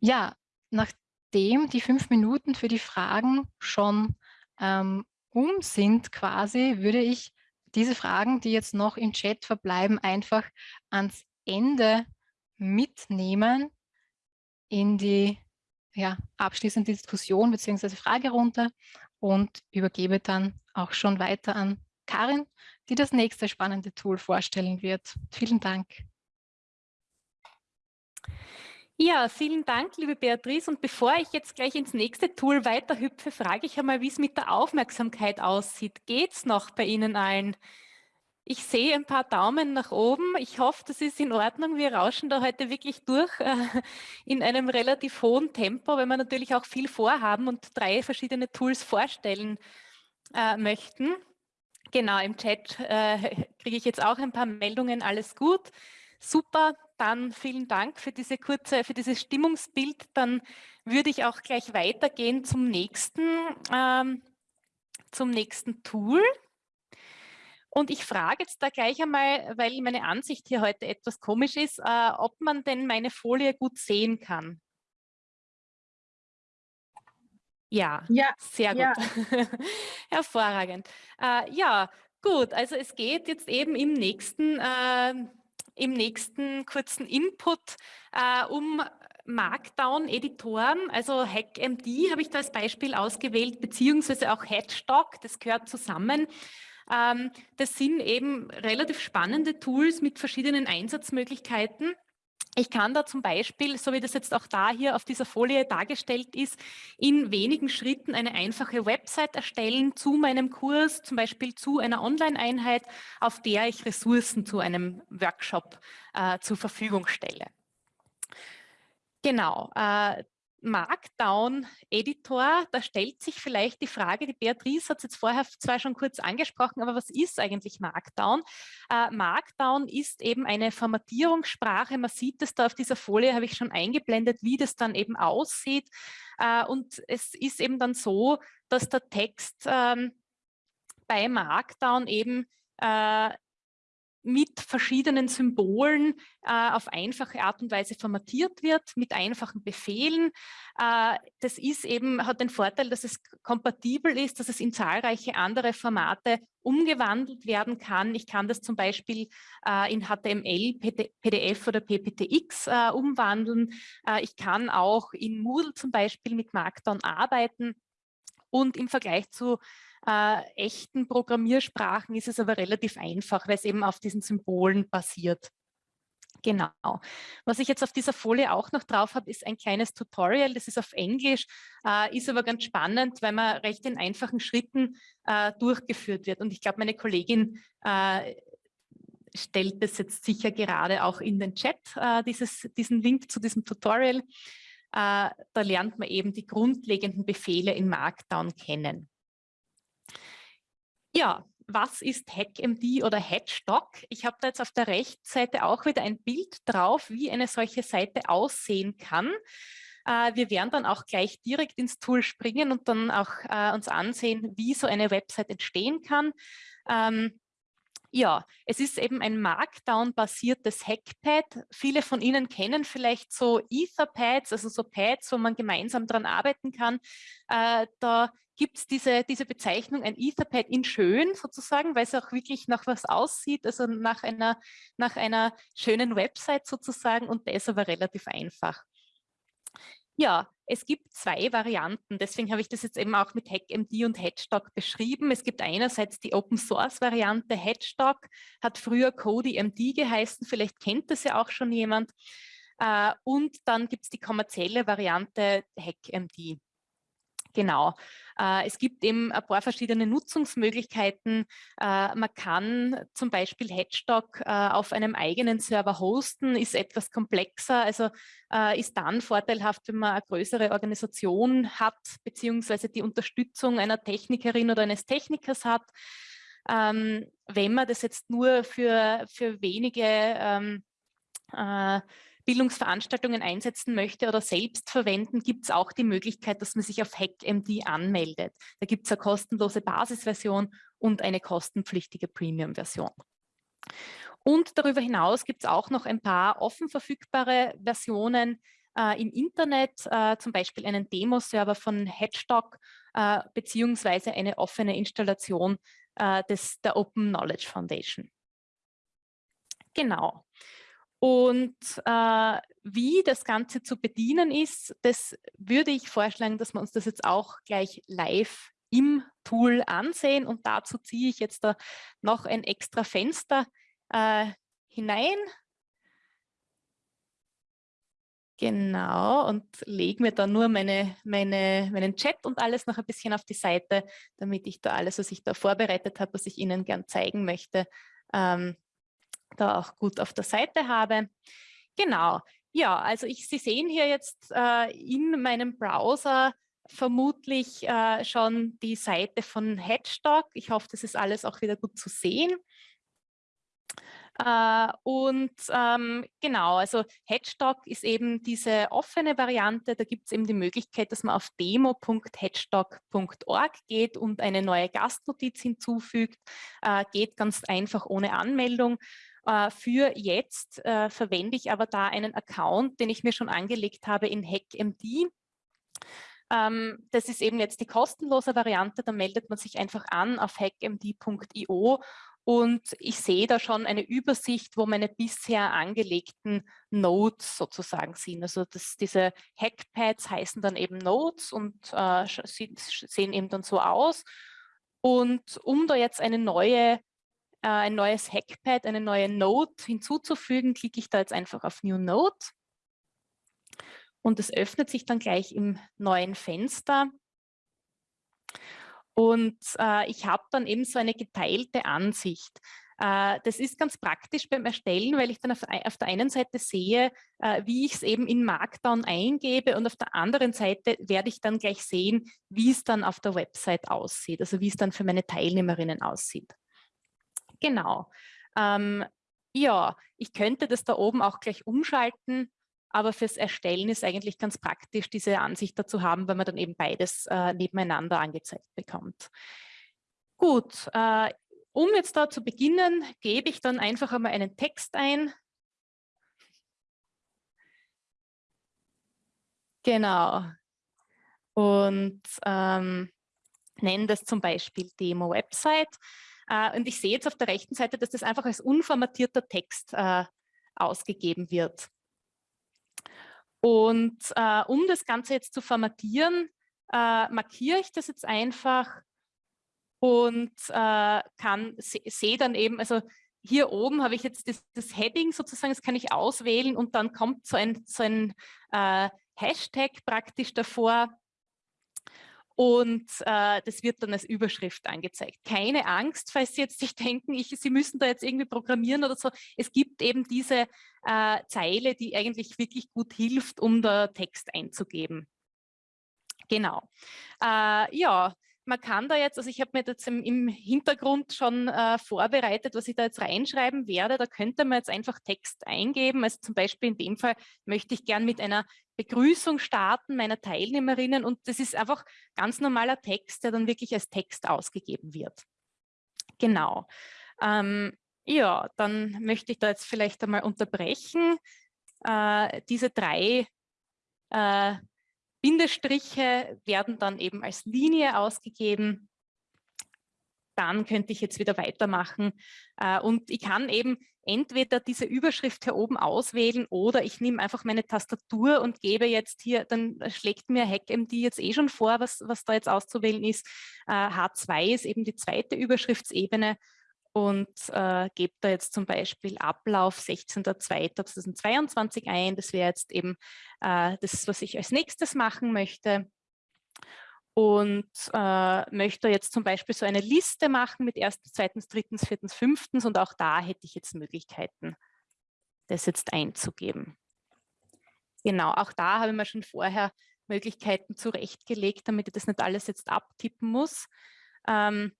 Ja, nachdem die fünf Minuten für die Fragen schon ähm, um sind quasi, würde ich diese Fragen, die jetzt noch im Chat verbleiben, einfach ans Ende mitnehmen in die ja, abschließende Diskussion bzw. Fragerunde und übergebe dann auch schon weiter an Karin, die das nächste spannende Tool vorstellen wird. Vielen Dank. Ja, vielen Dank, liebe Beatrice. Und bevor ich jetzt gleich ins nächste Tool weiterhüpfe, frage ich einmal, wie es mit der Aufmerksamkeit aussieht. Geht es noch bei Ihnen allen? Ich sehe ein paar Daumen nach oben. Ich hoffe, das ist in Ordnung. Wir rauschen da heute wirklich durch äh, in einem relativ hohen Tempo, weil wir natürlich auch viel vorhaben und drei verschiedene Tools vorstellen äh, möchten. Genau, im Chat äh, kriege ich jetzt auch ein paar Meldungen. Alles gut. Super, dann vielen Dank für diese kurze, für dieses Stimmungsbild. Dann würde ich auch gleich weitergehen zum nächsten, ähm, zum nächsten Tool. Und ich frage jetzt da gleich einmal, weil meine Ansicht hier heute etwas komisch ist, äh, ob man denn meine Folie gut sehen kann. Ja, ja sehr gut. Ja. Hervorragend. Äh, ja, gut. Also es geht jetzt eben im nächsten, äh, im nächsten kurzen Input äh, um Markdown-Editoren, also HackMD habe ich da als Beispiel ausgewählt, beziehungsweise auch Headstock, das gehört zusammen. Ähm, das sind eben relativ spannende Tools mit verschiedenen Einsatzmöglichkeiten Ich kann da zum Beispiel, so wie das jetzt auch da hier auf dieser Folie dargestellt ist, in wenigen Schritten eine einfache Website erstellen zu meinem Kurs, zum Beispiel zu einer Online-Einheit, auf der ich Ressourcen zu einem Workshop äh, zur Verfügung stelle. Genau, äh, Markdown-Editor, da stellt sich vielleicht die Frage, die Beatrice hat es jetzt vorher zwar schon kurz angesprochen, aber was ist eigentlich Markdown? Äh, Markdown ist eben eine Formatierungssprache. Man sieht es da auf dieser Folie, habe ich schon eingeblendet, wie das dann eben aussieht. Äh, und es ist eben dann so, dass der Text ähm, bei Markdown eben äh, mit verschiedenen Symbolen äh, auf einfache Art und Weise formatiert wird, mit einfachen Befehlen. Äh, das ist eben, hat den Vorteil, dass es kompatibel ist, dass es in zahlreiche andere Formate umgewandelt werden kann. Ich kann das zum Beispiel äh, in HTML, PDF oder PPTX äh, umwandeln. Äh, ich kann auch in Moodle zum Beispiel mit Markdown arbeiten. Und im Vergleich zu äh, echten Programmiersprachen ist es aber relativ einfach, weil es eben auf diesen Symbolen basiert. Genau. Was ich jetzt auf dieser Folie auch noch drauf habe, ist ein kleines Tutorial. Das ist auf Englisch, äh, ist aber ganz spannend, weil man recht in einfachen Schritten äh, durchgeführt wird. Und ich glaube, meine Kollegin äh, stellt das jetzt sicher gerade auch in den Chat, äh, dieses, diesen Link zu diesem Tutorial. Äh, da lernt man eben die grundlegenden Befehle in Markdown kennen. Ja, was ist HackMD oder Hatchstock? Ich habe da jetzt auf der rechten Seite auch wieder ein Bild drauf, wie eine solche Seite aussehen kann. Äh, wir werden dann auch gleich direkt ins Tool springen und dann auch äh, uns ansehen, wie so eine Website entstehen kann. Ähm, ja, es ist eben ein Markdown-basiertes Hackpad. Viele von Ihnen kennen vielleicht so Etherpads, also so Pads, wo man gemeinsam daran arbeiten kann. Äh, da gibt es diese, diese Bezeichnung, ein Etherpad in schön sozusagen, weil es auch wirklich nach was aussieht, also nach einer, nach einer schönen Website sozusagen und das aber relativ einfach. Ja, es gibt zwei Varianten, deswegen habe ich das jetzt eben auch mit HackMD und Hedgestock beschrieben. Es gibt einerseits die Open-Source-Variante Hedgestock, hat früher CodyMD geheißen, vielleicht kennt das ja auch schon jemand. Äh, und dann gibt es die kommerzielle Variante HackMD. Genau. Äh, es gibt eben ein paar verschiedene Nutzungsmöglichkeiten. Äh, man kann zum Beispiel Hedgestock äh, auf einem eigenen Server hosten, ist etwas komplexer, also ist dann vorteilhaft, wenn man eine größere Organisation hat, beziehungsweise die Unterstützung einer Technikerin oder eines Technikers hat. Ähm, wenn man das jetzt nur für, für wenige ähm, Bildungsveranstaltungen einsetzen möchte oder selbst verwenden, gibt es auch die Möglichkeit, dass man sich auf HackMD anmeldet. Da gibt es eine kostenlose Basisversion und eine kostenpflichtige Premium-Version. Und darüber hinaus gibt es auch noch ein paar offen verfügbare Versionen äh, im Internet, äh, zum Beispiel einen Demo-Server von Hedgestock äh, beziehungsweise eine offene Installation äh, des, der Open Knowledge Foundation. Genau. Und äh, wie das Ganze zu bedienen ist, das würde ich vorschlagen, dass wir uns das jetzt auch gleich live im Tool ansehen. Und dazu ziehe ich jetzt da noch ein extra Fenster äh, hinein. Genau, und lege mir dann nur meine, meine, meinen Chat und alles noch ein bisschen auf die Seite, damit ich da alles, was ich da vorbereitet habe, was ich Ihnen gern zeigen möchte, ähm, da auch gut auf der Seite habe. Genau, ja, also ich, Sie sehen hier jetzt äh, in meinem Browser vermutlich äh, schon die Seite von Hedgestock. Ich hoffe, das ist alles auch wieder gut zu sehen. Äh, und ähm, genau, also Hedgestock ist eben diese offene Variante. Da gibt es eben die Möglichkeit, dass man auf demo.hedgestock.org geht und eine neue Gastnotiz hinzufügt. Äh, geht ganz einfach ohne Anmeldung. Äh, für jetzt äh, verwende ich aber da einen Account, den ich mir schon angelegt habe in HackMD. Ähm, das ist eben jetzt die kostenlose Variante, da meldet man sich einfach an auf hackmd.io und ich sehe da schon eine Übersicht, wo meine bisher angelegten Nodes sozusagen sind. Also das, diese Hackpads heißen dann eben Nodes und äh, sehen eben dann so aus. Und um da jetzt eine neue äh, ein neues Hackpad, eine neue Note hinzuzufügen, klicke ich da jetzt einfach auf New Note. Und es öffnet sich dann gleich im neuen Fenster. Und äh, ich habe dann eben so eine geteilte Ansicht. Äh, das ist ganz praktisch beim Erstellen, weil ich dann auf, der einen Seite sehe, äh, wie ich es eben in Markdown eingebe und auf der anderen Seite werde ich dann gleich sehen, wie es dann auf der Website aussieht, also wie es dann für meine Teilnehmerinnen aussieht. Genau. Ähm, ja, ich könnte das da oben auch gleich umschalten, aber fürs Erstellen ist eigentlich ganz praktisch, diese Ansicht dazu haben, weil man dann eben beides äh, nebeneinander angezeigt bekommt. Gut, äh, um jetzt da zu beginnen, gebe ich dann einfach einmal einen Text ein. Genau. Und ähm, nenne das zum Beispiel Demo-Website. Äh, und ich sehe jetzt auf der rechten Seite, dass das einfach als unformatierter Text äh, ausgegeben wird. Und äh, um das Ganze jetzt zu formatieren, markiere ich das jetzt einfach und kann sehe dann eben, also hier oben habe ich jetzt das, das, Heading sozusagen, das kann ich auswählen und dann kommt so ein, so ein Hashtag praktisch davor und äh, das wird dann als Überschrift angezeigt. Keine Angst, falls Sie jetzt sich denken, ich, Sie müssen da jetzt irgendwie programmieren oder so. Es gibt eben diese äh, Zeile, die eigentlich wirklich gut hilft, um da Text einzugeben. Genau. Äh, ja, man kann da jetzt, also ich habe mir jetzt im, im Hintergrund schon äh, vorbereitet, was ich da jetzt reinschreiben werde. Da könnte man jetzt einfach Text eingeben. Also zum Beispiel in dem Fall möchte ich gern mit einer Begrüßung starten meiner Teilnehmerinnen und das ist einfach ganz normaler Text, der dann wirklich als Text ausgegeben wird. Genau. Ähm, ja, dann möchte ich da jetzt vielleicht einmal unterbrechen. Äh, diese drei äh, Bindestriche werden dann eben als Linie ausgegeben. Dann könnte ich jetzt wieder weitermachen. Äh, und ich kann eben entweder diese Überschrift hier oben auswählen oder ich nehme einfach meine Tastatur und gebe jetzt hier, dann schlägt mir HackMD jetzt eh schon vor, was, was da jetzt auszuwählen ist. H2 äh, ist eben die zweite Überschriftsebene und äh, gebe da jetzt zum Beispiel Ablauf 16.02.2022 ein. Das wäre jetzt eben äh, das, was ich als nächstes machen möchte. Und äh, möchte jetzt zum Beispiel so eine Liste machen mit erstens, zweitens, drittens, viertens, fünftens und auch da hätte ich jetzt Möglichkeiten, das jetzt einzugeben. Genau, auch da habe ich mir schon vorher Möglichkeiten zurechtgelegt, damit ich das nicht alles jetzt abtippen muss. Ähm,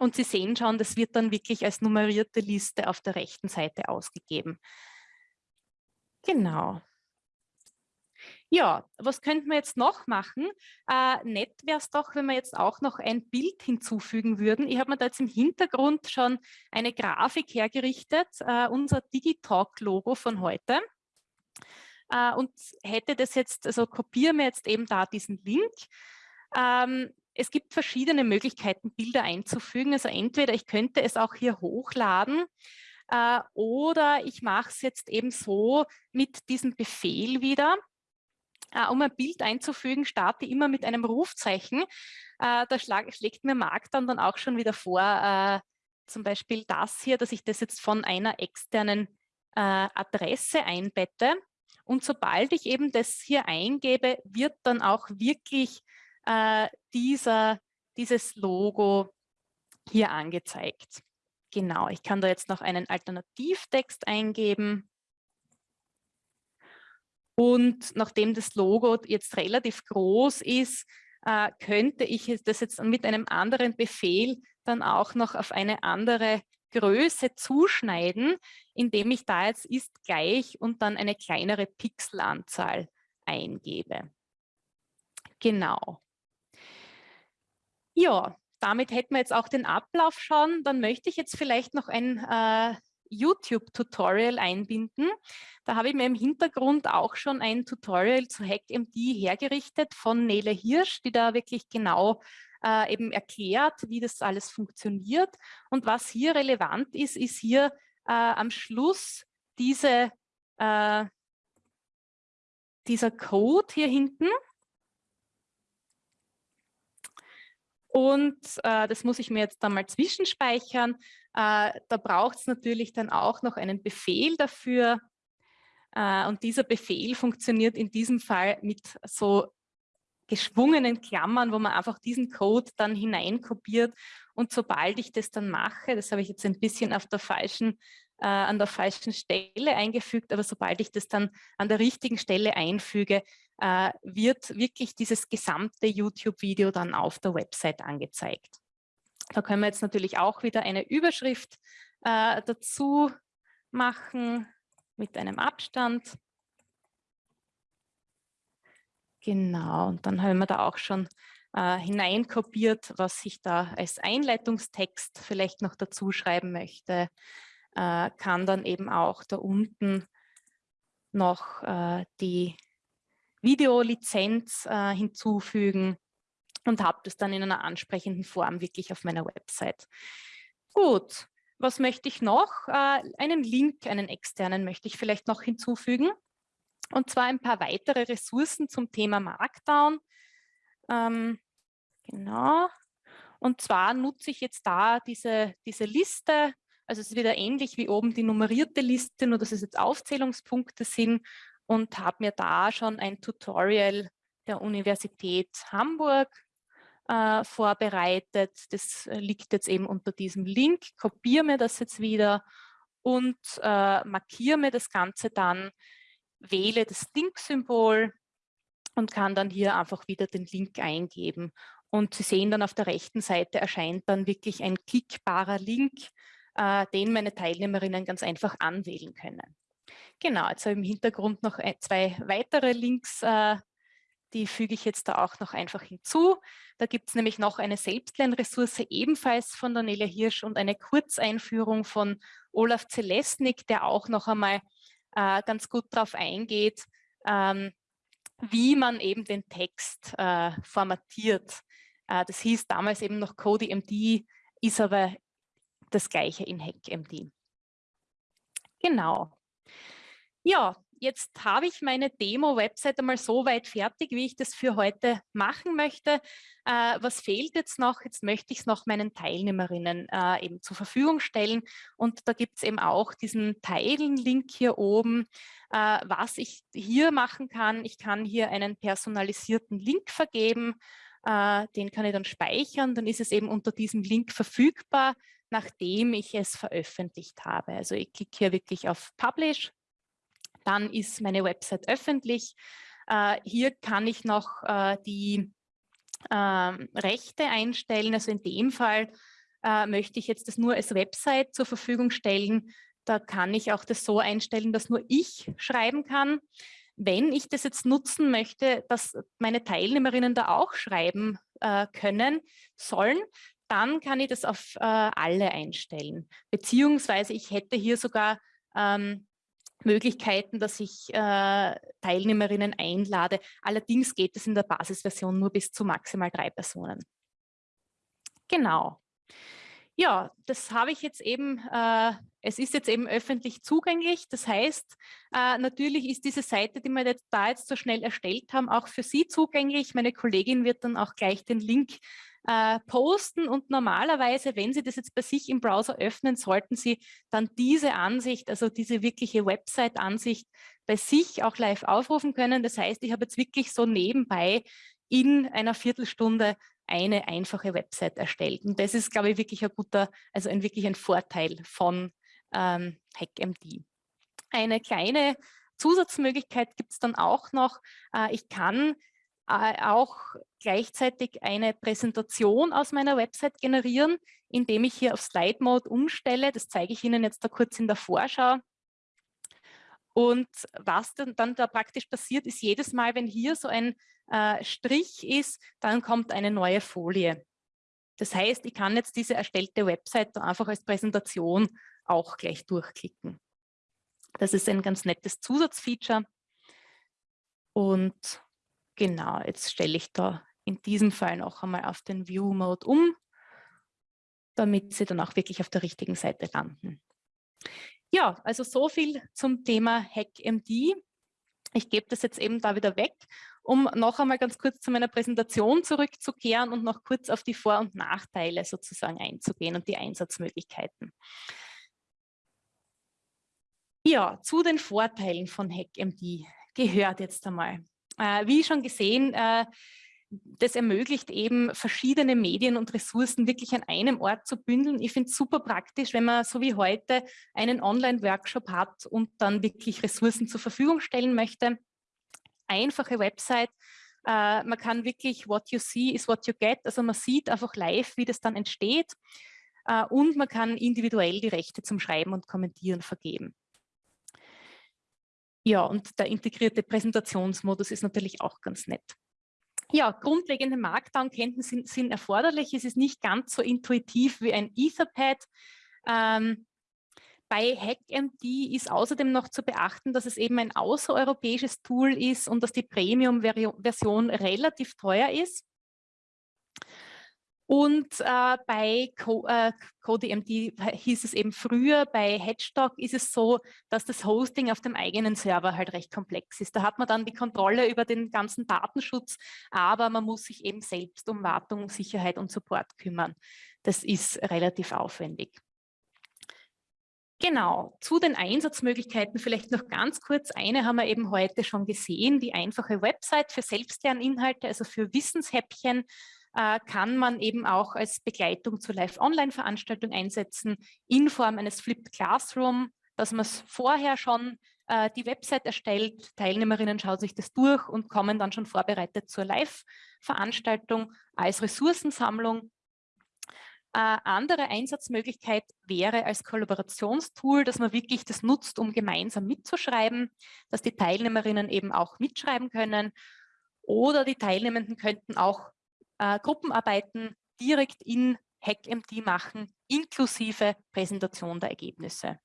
und Sie sehen schon, das wird dann wirklich als nummerierte Liste auf der rechten Seite ausgegeben. Genau. Ja, was könnten wir jetzt noch machen? Äh, nett wäre es doch, wenn wir jetzt auch noch ein Bild hinzufügen würden. Ich habe mir da jetzt im Hintergrund schon eine Grafik hergerichtet, äh, unser Digitalk-Logo von heute. Äh, und hätte das jetzt, also kopieren wir jetzt eben da diesen Link. Ähm, es gibt verschiedene Möglichkeiten, Bilder einzufügen. Also entweder ich könnte es auch hier hochladen äh, oder ich mache es jetzt eben so mit diesem Befehl wieder. Äh, um ein Bild einzufügen, starte immer mit einem Rufzeichen. Äh, da schlag, schlägt mir Marc dann, dann auch schon wieder vor, äh, zum Beispiel das hier, dass ich das jetzt von einer externen äh, Adresse einbette. Und sobald ich eben das hier eingebe, wird dann auch wirklich äh, dieser, dieses Logo hier angezeigt. Genau, ich kann da jetzt noch einen Alternativtext eingeben. Und nachdem das Logo jetzt relativ groß ist, äh, könnte ich das jetzt mit einem anderen Befehl dann auch noch auf eine andere Größe zuschneiden, indem ich da jetzt ist gleich und dann eine kleinere Pixelanzahl eingebe. Genau. Ja, damit hätten wir jetzt auch den Ablauf schon. Dann möchte ich jetzt vielleicht noch ein äh, YouTube-Tutorial einbinden. Da habe ich mir im Hintergrund auch schon ein Tutorial zu HackMD hergerichtet von Nele Hirsch, die da wirklich genau äh, eben erklärt, wie das alles funktioniert. Und was hier relevant ist, ist hier äh, am Schluss diese, äh, dieser Code hier hinten. Und äh, das muss ich mir jetzt dann mal zwischenspeichern. Äh, da braucht es natürlich dann auch noch einen Befehl dafür. Äh, und dieser Befehl funktioniert in diesem Fall mit so geschwungenen Klammern, wo man einfach diesen Code dann hineinkopiert. Und sobald ich das dann mache, das habe ich jetzt ein bisschen auf der falschen, äh, an der falschen Stelle eingefügt, aber sobald ich das dann an der richtigen Stelle einfüge, äh, wird wirklich dieses gesamte YouTube-Video dann auf der Website angezeigt. Da können wir jetzt natürlich auch wieder eine Überschrift äh, dazu machen mit einem Abstand. Genau, und dann haben wir da auch schon äh, hineinkopiert, was ich da als Einleitungstext vielleicht noch dazu schreiben möchte. Äh, kann dann eben auch da unten noch äh, die Videolizenz äh, hinzufügen und habe das dann in einer ansprechenden Form wirklich auf meiner Website. Gut, was möchte ich noch? Äh, einen Link, einen externen möchte ich vielleicht noch hinzufügen. Und zwar ein paar weitere Ressourcen zum Thema Markdown. Ähm, genau. Und zwar nutze ich jetzt da diese, diese Liste. Also es ist wieder ähnlich wie oben die nummerierte Liste, nur dass es jetzt Aufzählungspunkte sind und habe mir da schon ein Tutorial der Universität Hamburg äh, vorbereitet. Das liegt jetzt eben unter diesem Link. Kopiere mir das jetzt wieder und äh, markiere mir das Ganze dann wähle das Link-Symbol und kann dann hier einfach wieder den Link eingeben. Und Sie sehen dann auf der rechten Seite erscheint dann wirklich ein klickbarer Link, äh, den meine Teilnehmerinnen ganz einfach anwählen können. Genau, jetzt habe ich im Hintergrund noch zwei weitere Links, äh, die füge ich jetzt da auch noch einfach hinzu. Da gibt es nämlich noch eine Selbstlernressource ebenfalls von Daniela Hirsch und eine Kurzeinführung von Olaf Zelesnik, der auch noch einmal äh, ganz gut darauf eingeht, ähm, wie man eben den Text äh, formatiert. Äh, das hieß damals eben noch CodeMD, ist aber das gleiche in HackMD. Genau. Ja, jetzt habe ich meine Demo-Website einmal so weit fertig, wie ich das für heute machen möchte. Äh, was fehlt jetzt noch? Jetzt möchte ich es noch meinen Teilnehmerinnen äh, eben zur Verfügung stellen. Und da gibt es eben auch diesen Teilen-Link hier oben, äh, was ich hier machen kann. Ich kann hier einen personalisierten Link vergeben. Äh, den kann ich dann speichern. Dann ist es eben unter diesem Link verfügbar, nachdem ich es veröffentlicht habe. Also ich klicke hier wirklich auf Publish dann ist meine Website öffentlich. Äh, hier kann ich noch äh, die äh, Rechte einstellen. Also in dem Fall äh, möchte ich jetzt das nur als Website zur Verfügung stellen. Da kann ich auch das so einstellen, dass nur ich schreiben kann. Wenn ich das jetzt nutzen möchte, dass meine Teilnehmerinnen da auch schreiben äh, können, sollen, dann kann ich das auf äh, alle einstellen. Beziehungsweise ich hätte hier sogar ähm, Möglichkeiten, dass ich äh, Teilnehmerinnen einlade. Allerdings geht es in der Basisversion nur bis zu maximal drei Personen. Genau. Ja, das habe ich jetzt eben, äh, es ist jetzt eben öffentlich zugänglich. Das heißt, äh, natürlich ist diese Seite, die wir jetzt da jetzt so schnell erstellt haben, auch für Sie zugänglich. Meine Kollegin wird dann auch gleich den Link äh, posten und normalerweise, wenn Sie das jetzt bei sich im Browser öffnen, sollten Sie dann diese Ansicht, also diese wirkliche Website-Ansicht bei sich auch live aufrufen können. Das heißt, ich habe jetzt wirklich so nebenbei in einer Viertelstunde eine einfache Website erstellt. Und das ist, glaube ich, wirklich ein guter, also ein wirklich ein Vorteil von ähm, HackMD. Eine kleine Zusatzmöglichkeit gibt es dann auch noch. Äh, ich kann auch gleichzeitig eine Präsentation aus meiner Website generieren, indem ich hier auf Slide Mode umstelle. Das zeige ich Ihnen jetzt da kurz in der Vorschau. Und was dann, dann da praktisch passiert, ist jedes Mal, wenn hier so ein äh, Strich ist, dann kommt eine neue Folie. Das heißt, ich kann jetzt diese erstellte Website einfach als Präsentation auch gleich durchklicken. Das ist ein ganz nettes Zusatzfeature. Und Genau, jetzt stelle ich da in diesem Fall noch einmal auf den View-Mode um, damit Sie dann auch wirklich auf der richtigen Seite landen. Ja, also so viel zum Thema HackMD. Ich gebe das jetzt eben da wieder weg um noch einmal ganz kurz zu meiner Präsentation zurückzukehren und noch kurz auf die Vor- und Nachteile sozusagen einzugehen und die Einsatzmöglichkeiten. Ja, zu den Vorteilen von HackMD gehört jetzt einmal. Äh, wie schon gesehen, äh, das ermöglicht eben verschiedene Medien und Ressourcen wirklich an einem Ort zu bündeln. Ich finde es super praktisch, wenn man so wie heute einen Online-Workshop hat und dann wirklich Ressourcen zur Verfügung stellen möchte. Einfache Website, äh, man kann wirklich what you see is what you get, also man sieht einfach live, wie das dann entsteht äh, und man kann individuell die Rechte zum Schreiben und Kommentieren vergeben. Ja, und der integrierte Präsentationsmodus ist natürlich auch ganz nett. Ja, grundlegende Markdown-Kenntnisse sind, sind, erforderlich. Es ist nicht ganz so intuitiv wie ein Etherpad. Ähm, bei HackMD ist außerdem noch zu beachten, dass es eben ein außereuropäisches Tool ist und dass die Premium-Version relativ teuer ist. Und äh, bei Co äh, CodeMD hieß es eben früher, bei Hedgestock ist es so, dass das Hosting auf dem eigenen Server halt recht komplex ist. Da hat man dann die Kontrolle über den ganzen Datenschutz, aber man muss sich eben selbst um Wartung, Sicherheit und Support kümmern. Das ist relativ aufwendig. Genau, zu den Einsatzmöglichkeiten vielleicht noch ganz kurz. Eine haben wir eben heute schon gesehen, die einfache Website für Selbstlerninhalte, also für Wissenshäppchen kann man eben auch als Begleitung zur Live-Online-Veranstaltung einsetzen in Form eines Flipped Classroom, dass man vorher schon äh, die Website erstellt, Teilnehmerinnen schauen sich das durch und kommen dann schon vorbereitet zur Live-Veranstaltung als Ressourcensammlung. Äh, andere Einsatzmöglichkeit wäre als Kollaborationstool, dass man wirklich das nutzt, um gemeinsam mitzuschreiben, dass die Teilnehmerinnen eben auch mitschreiben können oder die Teilnehmenden könnten auch äh, Gruppenarbeiten direkt in HackMD machen, inklusive Präsentation der Ergebnisse.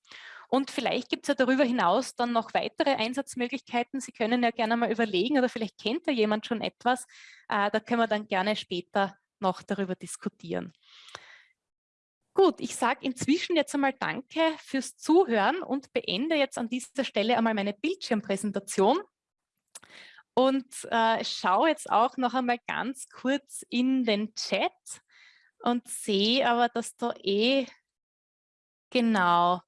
Und vielleicht gibt es ja darüber hinaus dann noch weitere Einsatzmöglichkeiten. Sie können ja gerne mal überlegen oder vielleicht kennt ja jemand schon etwas. Äh, da können wir dann gerne später noch darüber diskutieren. Gut, ich sage inzwischen jetzt einmal Danke fürs Zuhören und beende jetzt an dieser Stelle einmal meine Bildschirmpräsentation. Und äh, schaue jetzt auch noch einmal ganz kurz in den Chat und sehe aber, dass da eh genau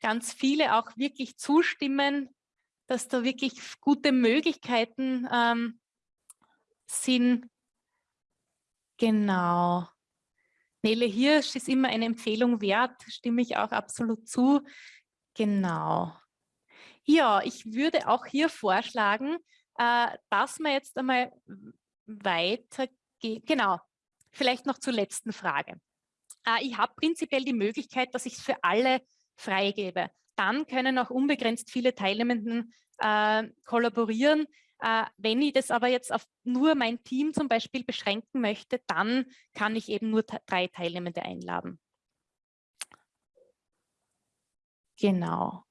ganz viele auch wirklich zustimmen, dass da wirklich gute Möglichkeiten ähm, sind. Genau. Nele Hirsch ist immer eine Empfehlung wert, stimme ich auch absolut zu. Genau. Ja, ich würde auch hier vorschlagen, äh, dass wir jetzt einmal weitergehen. Genau, vielleicht noch zur letzten Frage. Äh, ich habe prinzipiell die Möglichkeit, dass ich es für alle freigebe. Dann können auch unbegrenzt viele Teilnehmenden äh, kollaborieren. Äh, wenn ich das aber jetzt auf nur mein Team zum Beispiel beschränken möchte, dann kann ich eben nur drei Teilnehmende einladen. Genau.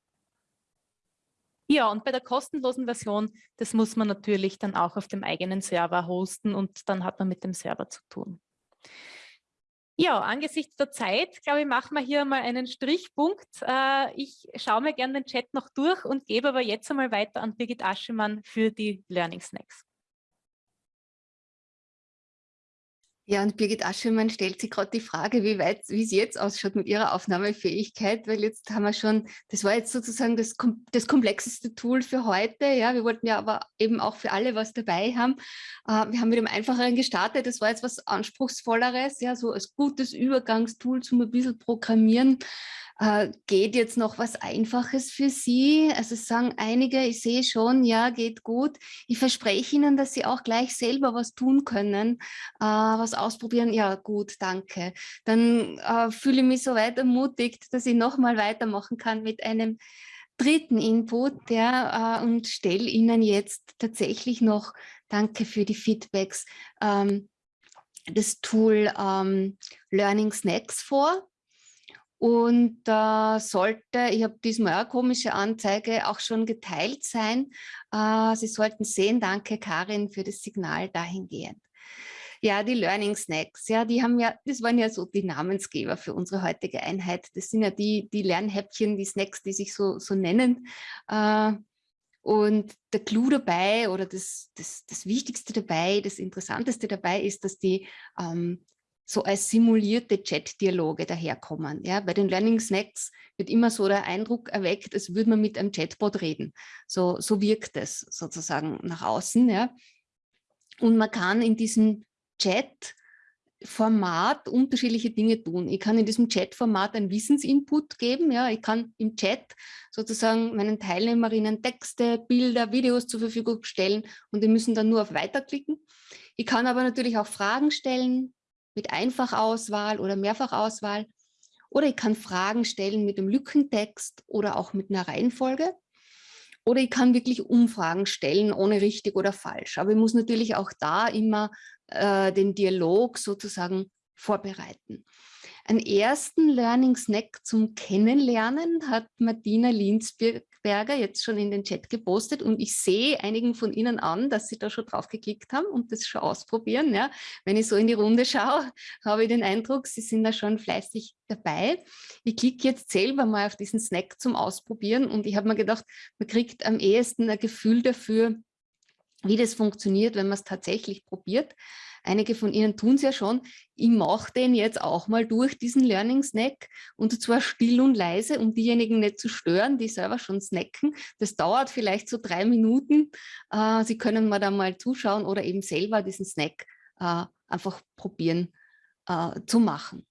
Ja, und bei der kostenlosen Version, das muss man natürlich dann auch auf dem eigenen Server hosten und dann hat man mit dem Server zu tun. Ja, angesichts der Zeit, glaube ich, machen wir hier mal einen Strichpunkt. Äh, ich schaue mir gerne den Chat noch durch und gebe aber jetzt einmal weiter an Birgit Aschemann für die Learning Snacks. Ja, und Birgit Aschemann stellt sich gerade die Frage, wie weit, wie es jetzt ausschaut mit ihrer Aufnahmefähigkeit, weil jetzt haben wir schon, das war jetzt sozusagen das, das komplexeste Tool für heute. Ja, wir wollten ja aber eben auch für alle was dabei haben. Äh, wir haben mit dem Einfacheren gestartet, das war jetzt was Anspruchsvolleres, ja, so als gutes Übergangstool zum ein bisschen Programmieren. Äh, geht jetzt noch was Einfaches für Sie? Also sagen einige, ich sehe schon, ja, geht gut. Ich verspreche Ihnen, dass Sie auch gleich selber was tun können, äh, was ausprobieren. Ja, gut, danke. Dann äh, fühle ich mich so weit ermutigt, dass ich nochmal weitermachen kann mit einem dritten Input ja, äh, und stelle Ihnen jetzt tatsächlich noch, danke für die Feedbacks, ähm, das Tool ähm, Learning Snacks vor. Und äh, sollte, ich habe diesmal eine komische Anzeige, auch schon geteilt sein. Äh, Sie sollten sehen, danke Karin für das Signal dahingehend. Ja, die Learning Snacks, ja, die haben ja, das waren ja so die Namensgeber für unsere heutige Einheit. Das sind ja die, die Lernhäppchen, die Snacks, die sich so, so nennen. Äh, Und der Clou dabei oder das, das, das Wichtigste dabei, das Interessanteste dabei ist, dass die ähm, so als simulierte Chat-Dialoge daherkommen. Ja, bei den Learning Snacks wird immer so der Eindruck erweckt, als würde man mit einem Chatbot reden. So, so wirkt es sozusagen nach außen. Ja. Und man kann in diesem Chat Format unterschiedliche Dinge tun. Ich kann in diesem Chat-Format einen Wissensinput geben. Ja, ich kann im Chat sozusagen meinen Teilnehmerinnen Texte, Bilder, Videos zur Verfügung stellen und die müssen dann nur auf Weiter klicken. Ich kann aber natürlich auch Fragen stellen mit Einfachauswahl oder Mehrfachauswahl. Oder ich kann Fragen stellen mit einem Lückentext oder auch mit einer Reihenfolge. Oder ich kann wirklich Umfragen stellen, ohne richtig oder falsch. Aber ich muss natürlich auch da immer äh, den Dialog sozusagen vorbereiten. Einen ersten Learning Snack zum Kennenlernen hat Martina Linsberger jetzt schon in den Chat gepostet und ich sehe einigen von Ihnen an, dass Sie da schon drauf geklickt haben und das schon ausprobieren. Ja. Wenn ich so in die Runde schaue, habe ich den Eindruck, Sie sind da schon fleißig dabei. Ich klicke jetzt selber mal auf diesen Snack zum Ausprobieren und ich habe mir gedacht, man kriegt am ehesten ein Gefühl dafür, wie das funktioniert, wenn man es tatsächlich probiert. Einige von Ihnen tun es ja schon. Ich mache den jetzt auch mal durch, diesen Learning Snack, und zwar still und leise, um diejenigen nicht zu stören, die selber schon snacken. Das dauert vielleicht so drei Minuten. Äh, Sie können mal da mal zuschauen oder eben selber diesen Snack äh, einfach probieren äh, zu machen.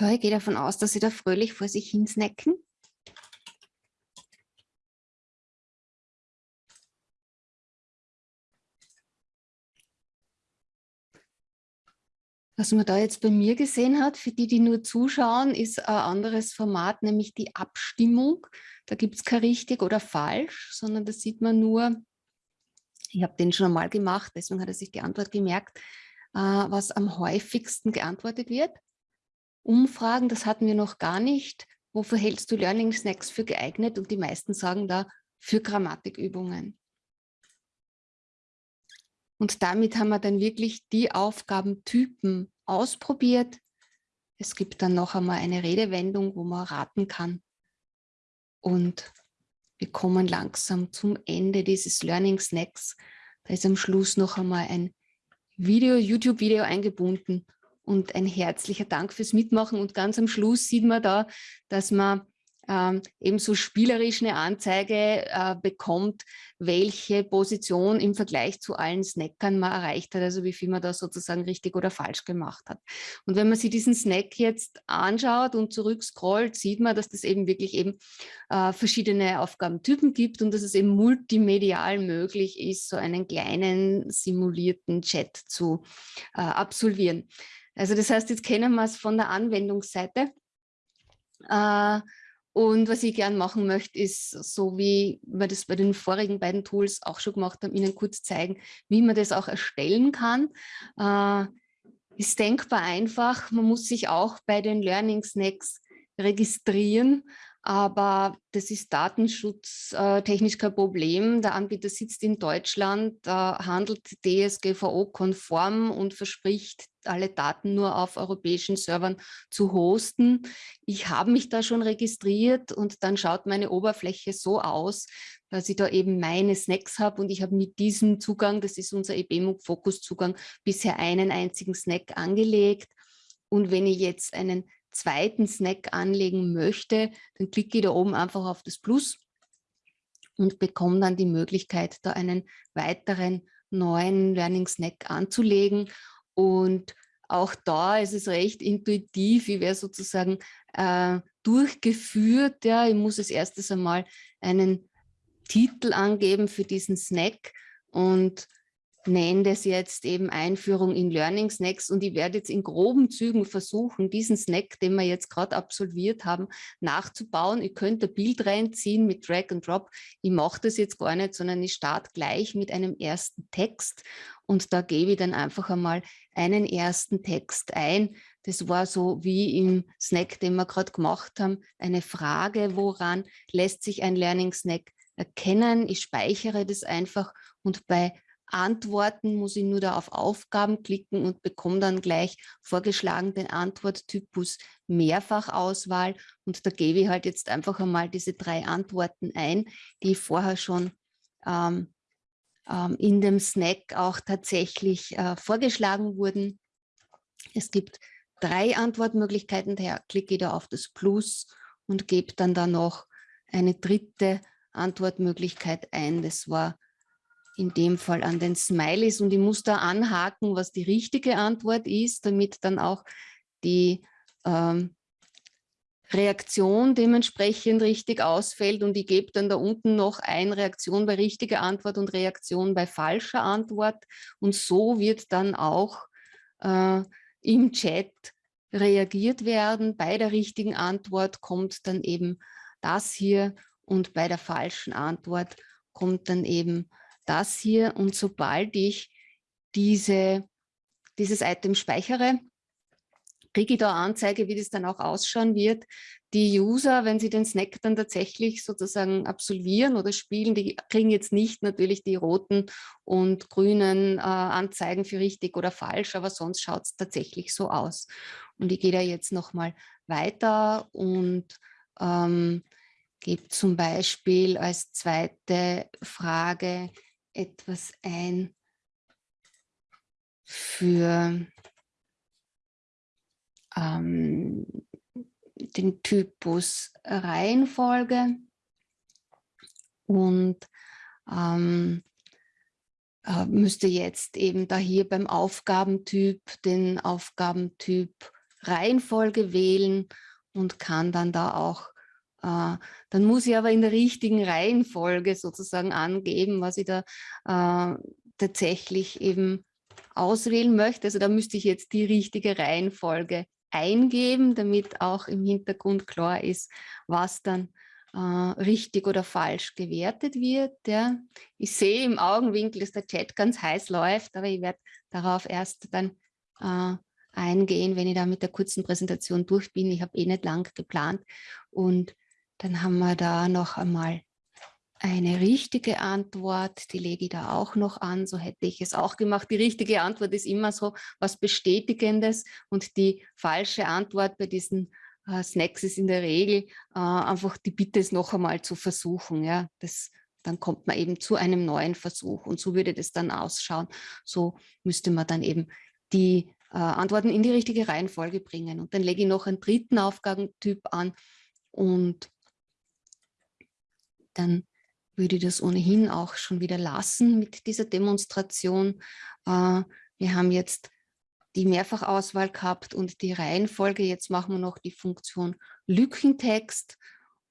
So, ich gehe davon aus, dass Sie da fröhlich vor sich hin snacken. Was man da jetzt bei mir gesehen hat, für die, die nur zuschauen, ist ein anderes Format, nämlich die Abstimmung. Da gibt es kein richtig oder falsch, sondern da sieht man nur, ich habe den schon einmal gemacht, deswegen hat er sich die Antwort gemerkt, äh, was am häufigsten geantwortet wird. Umfragen, das hatten wir noch gar nicht. Wofür hältst du Learning Snacks für geeignet? Und die meisten sagen da für Grammatikübungen. Und damit haben wir dann wirklich die Aufgabentypen ausprobiert. Es gibt dann noch einmal eine Redewendung, wo man raten kann. Und wir kommen langsam zum Ende dieses Learning Snacks. Da ist am Schluss noch einmal ein Video, YouTube-Video eingebunden, und ein herzlicher Dank fürs Mitmachen. Und ganz am Schluss sieht man da, dass man ähm, eben so spielerisch eine Anzeige äh, bekommt, welche Position im Vergleich zu allen Snackern man erreicht hat, also wie viel man da sozusagen richtig oder falsch gemacht hat. Und wenn man sich diesen Snack jetzt anschaut und zurückscrollt, sieht man, dass das eben wirklich eben äh, verschiedene Aufgabentypen gibt und dass es eben multimedial möglich ist, so einen kleinen simulierten Chat zu äh, absolvieren. Also das heißt, jetzt kennen wir es von der Anwendungsseite. Äh, und was ich gern machen möchte, ist, so wie wir das bei den vorigen beiden Tools auch schon gemacht haben, Ihnen kurz zeigen, wie man das auch erstellen kann. Äh, ist denkbar einfach. Man muss sich auch bei den Learning Snacks registrieren. Aber das ist datenschutztechnisch kein Problem. Der Anbieter sitzt in Deutschland, handelt DSGVO-konform und verspricht, alle Daten nur auf europäischen Servern zu hosten. Ich habe mich da schon registriert und dann schaut meine Oberfläche so aus, dass ich da eben meine Snacks habe und ich habe mit diesem Zugang, das ist unser EBMUG-Fokus-Zugang, bisher einen einzigen Snack angelegt. Und wenn ich jetzt einen zweiten Snack anlegen möchte, dann klicke ich da oben einfach auf das Plus und bekomme dann die Möglichkeit, da einen weiteren neuen Learning Snack anzulegen. Und auch da ist es recht intuitiv, ich werde sozusagen äh, durchgeführt. Ja, ich muss als erstes einmal einen Titel angeben für diesen Snack und nenne das jetzt eben Einführung in Learning Snacks und ich werde jetzt in groben Zügen versuchen, diesen Snack, den wir jetzt gerade absolviert haben, nachzubauen. Ich könnte ein Bild reinziehen mit Drag and Drop. Ich mache das jetzt gar nicht, sondern ich starte gleich mit einem ersten Text und da gebe ich dann einfach einmal einen ersten Text ein. Das war so wie im Snack, den wir gerade gemacht haben, eine Frage, woran lässt sich ein Learning Snack erkennen. Ich speichere das einfach und bei Antworten muss ich nur da auf Aufgaben klicken und bekomme dann gleich vorgeschlagen den Antworttypus Mehrfachauswahl. Und da gebe ich halt jetzt einfach einmal diese drei Antworten ein, die vorher schon ähm, ähm, in dem Snack auch tatsächlich äh, vorgeschlagen wurden. Es gibt drei Antwortmöglichkeiten, daher klicke ich da auf das Plus und gebe dann da noch eine dritte Antwortmöglichkeit ein. Das war in dem Fall an den Smileys. Und ich muss da anhaken, was die richtige Antwort ist, damit dann auch die ähm, Reaktion dementsprechend richtig ausfällt. Und ich gebe dann da unten noch ein Reaktion bei richtiger Antwort und Reaktion bei falscher Antwort. Und so wird dann auch äh, im Chat reagiert werden. Bei der richtigen Antwort kommt dann eben das hier und bei der falschen Antwort kommt dann eben das hier und sobald ich diese, dieses Item speichere, kriege ich da Anzeige, wie das dann auch ausschauen wird. Die User, wenn sie den Snack dann tatsächlich sozusagen absolvieren oder spielen, die kriegen jetzt nicht natürlich die roten und grünen äh, Anzeigen für richtig oder falsch, aber sonst schaut es tatsächlich so aus. Und ich gehe da jetzt nochmal weiter und ähm, gebe zum Beispiel als zweite Frage etwas ein für ähm, den Typus Reihenfolge und ähm, äh, müsste jetzt eben da hier beim Aufgabentyp den Aufgabentyp Reihenfolge wählen und kann dann da auch dann muss ich aber in der richtigen Reihenfolge sozusagen angeben, was ich da äh, tatsächlich eben auswählen möchte. Also da müsste ich jetzt die richtige Reihenfolge eingeben, damit auch im Hintergrund klar ist, was dann äh, richtig oder falsch gewertet wird. Ja. Ich sehe im Augenwinkel, dass der Chat ganz heiß läuft, aber ich werde darauf erst dann äh, eingehen, wenn ich da mit der kurzen Präsentation durch bin. Ich habe eh nicht lang geplant und dann haben wir da noch einmal eine richtige Antwort, die lege ich da auch noch an, so hätte ich es auch gemacht. Die richtige Antwort ist immer so was Bestätigendes und die falsche Antwort bei diesen äh, Snacks ist in der Regel äh, einfach die Bitte, es noch einmal zu versuchen. Ja, das, dann kommt man eben zu einem neuen Versuch und so würde das dann ausschauen. So müsste man dann eben die äh, Antworten in die richtige Reihenfolge bringen und dann lege ich noch einen dritten Aufgabentyp an und dann würde ich das ohnehin auch schon wieder lassen mit dieser Demonstration. Äh, wir haben jetzt die Mehrfachauswahl gehabt und die Reihenfolge. Jetzt machen wir noch die Funktion Lückentext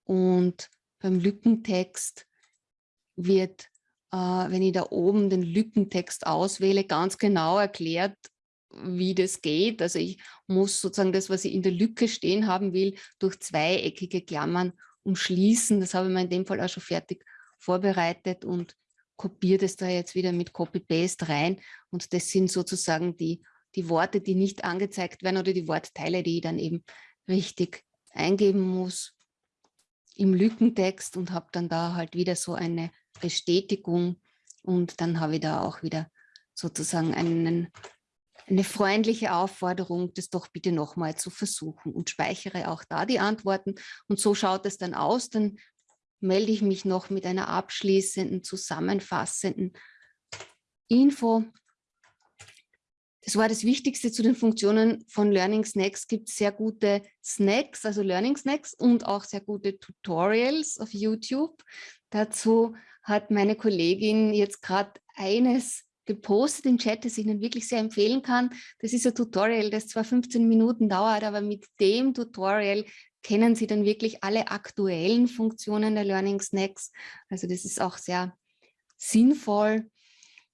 und beim Lückentext wird, äh, wenn ich da oben den Lückentext auswähle, ganz genau erklärt, wie das geht. Also ich muss sozusagen das, was ich in der Lücke stehen haben will, durch zweieckige Klammern umschließen. Das habe ich mir in dem Fall auch schon fertig vorbereitet und kopiere das da jetzt wieder mit Copy-Paste rein. Und das sind sozusagen die, die Worte, die nicht angezeigt werden oder die Wortteile, die ich dann eben richtig eingeben muss. im Lückentext und habe dann da halt wieder so eine Bestätigung und dann habe ich da auch wieder sozusagen einen, eine freundliche Aufforderung, das doch bitte nochmal zu versuchen und speichere auch da die Antworten. Und so schaut es dann aus. Dann melde ich mich noch mit einer abschließenden, zusammenfassenden Info. Das war das Wichtigste zu den Funktionen von Learning Snacks. Es gibt sehr gute Snacks, also Learning Snacks und auch sehr gute Tutorials auf YouTube. Dazu hat meine Kollegin jetzt gerade eines gepostet im Chat, das ich Ihnen wirklich sehr empfehlen kann. Das ist ein Tutorial, das zwar 15 Minuten dauert, aber mit dem Tutorial kennen Sie dann wirklich alle aktuellen Funktionen der Learning Snacks. Also das ist auch sehr sinnvoll.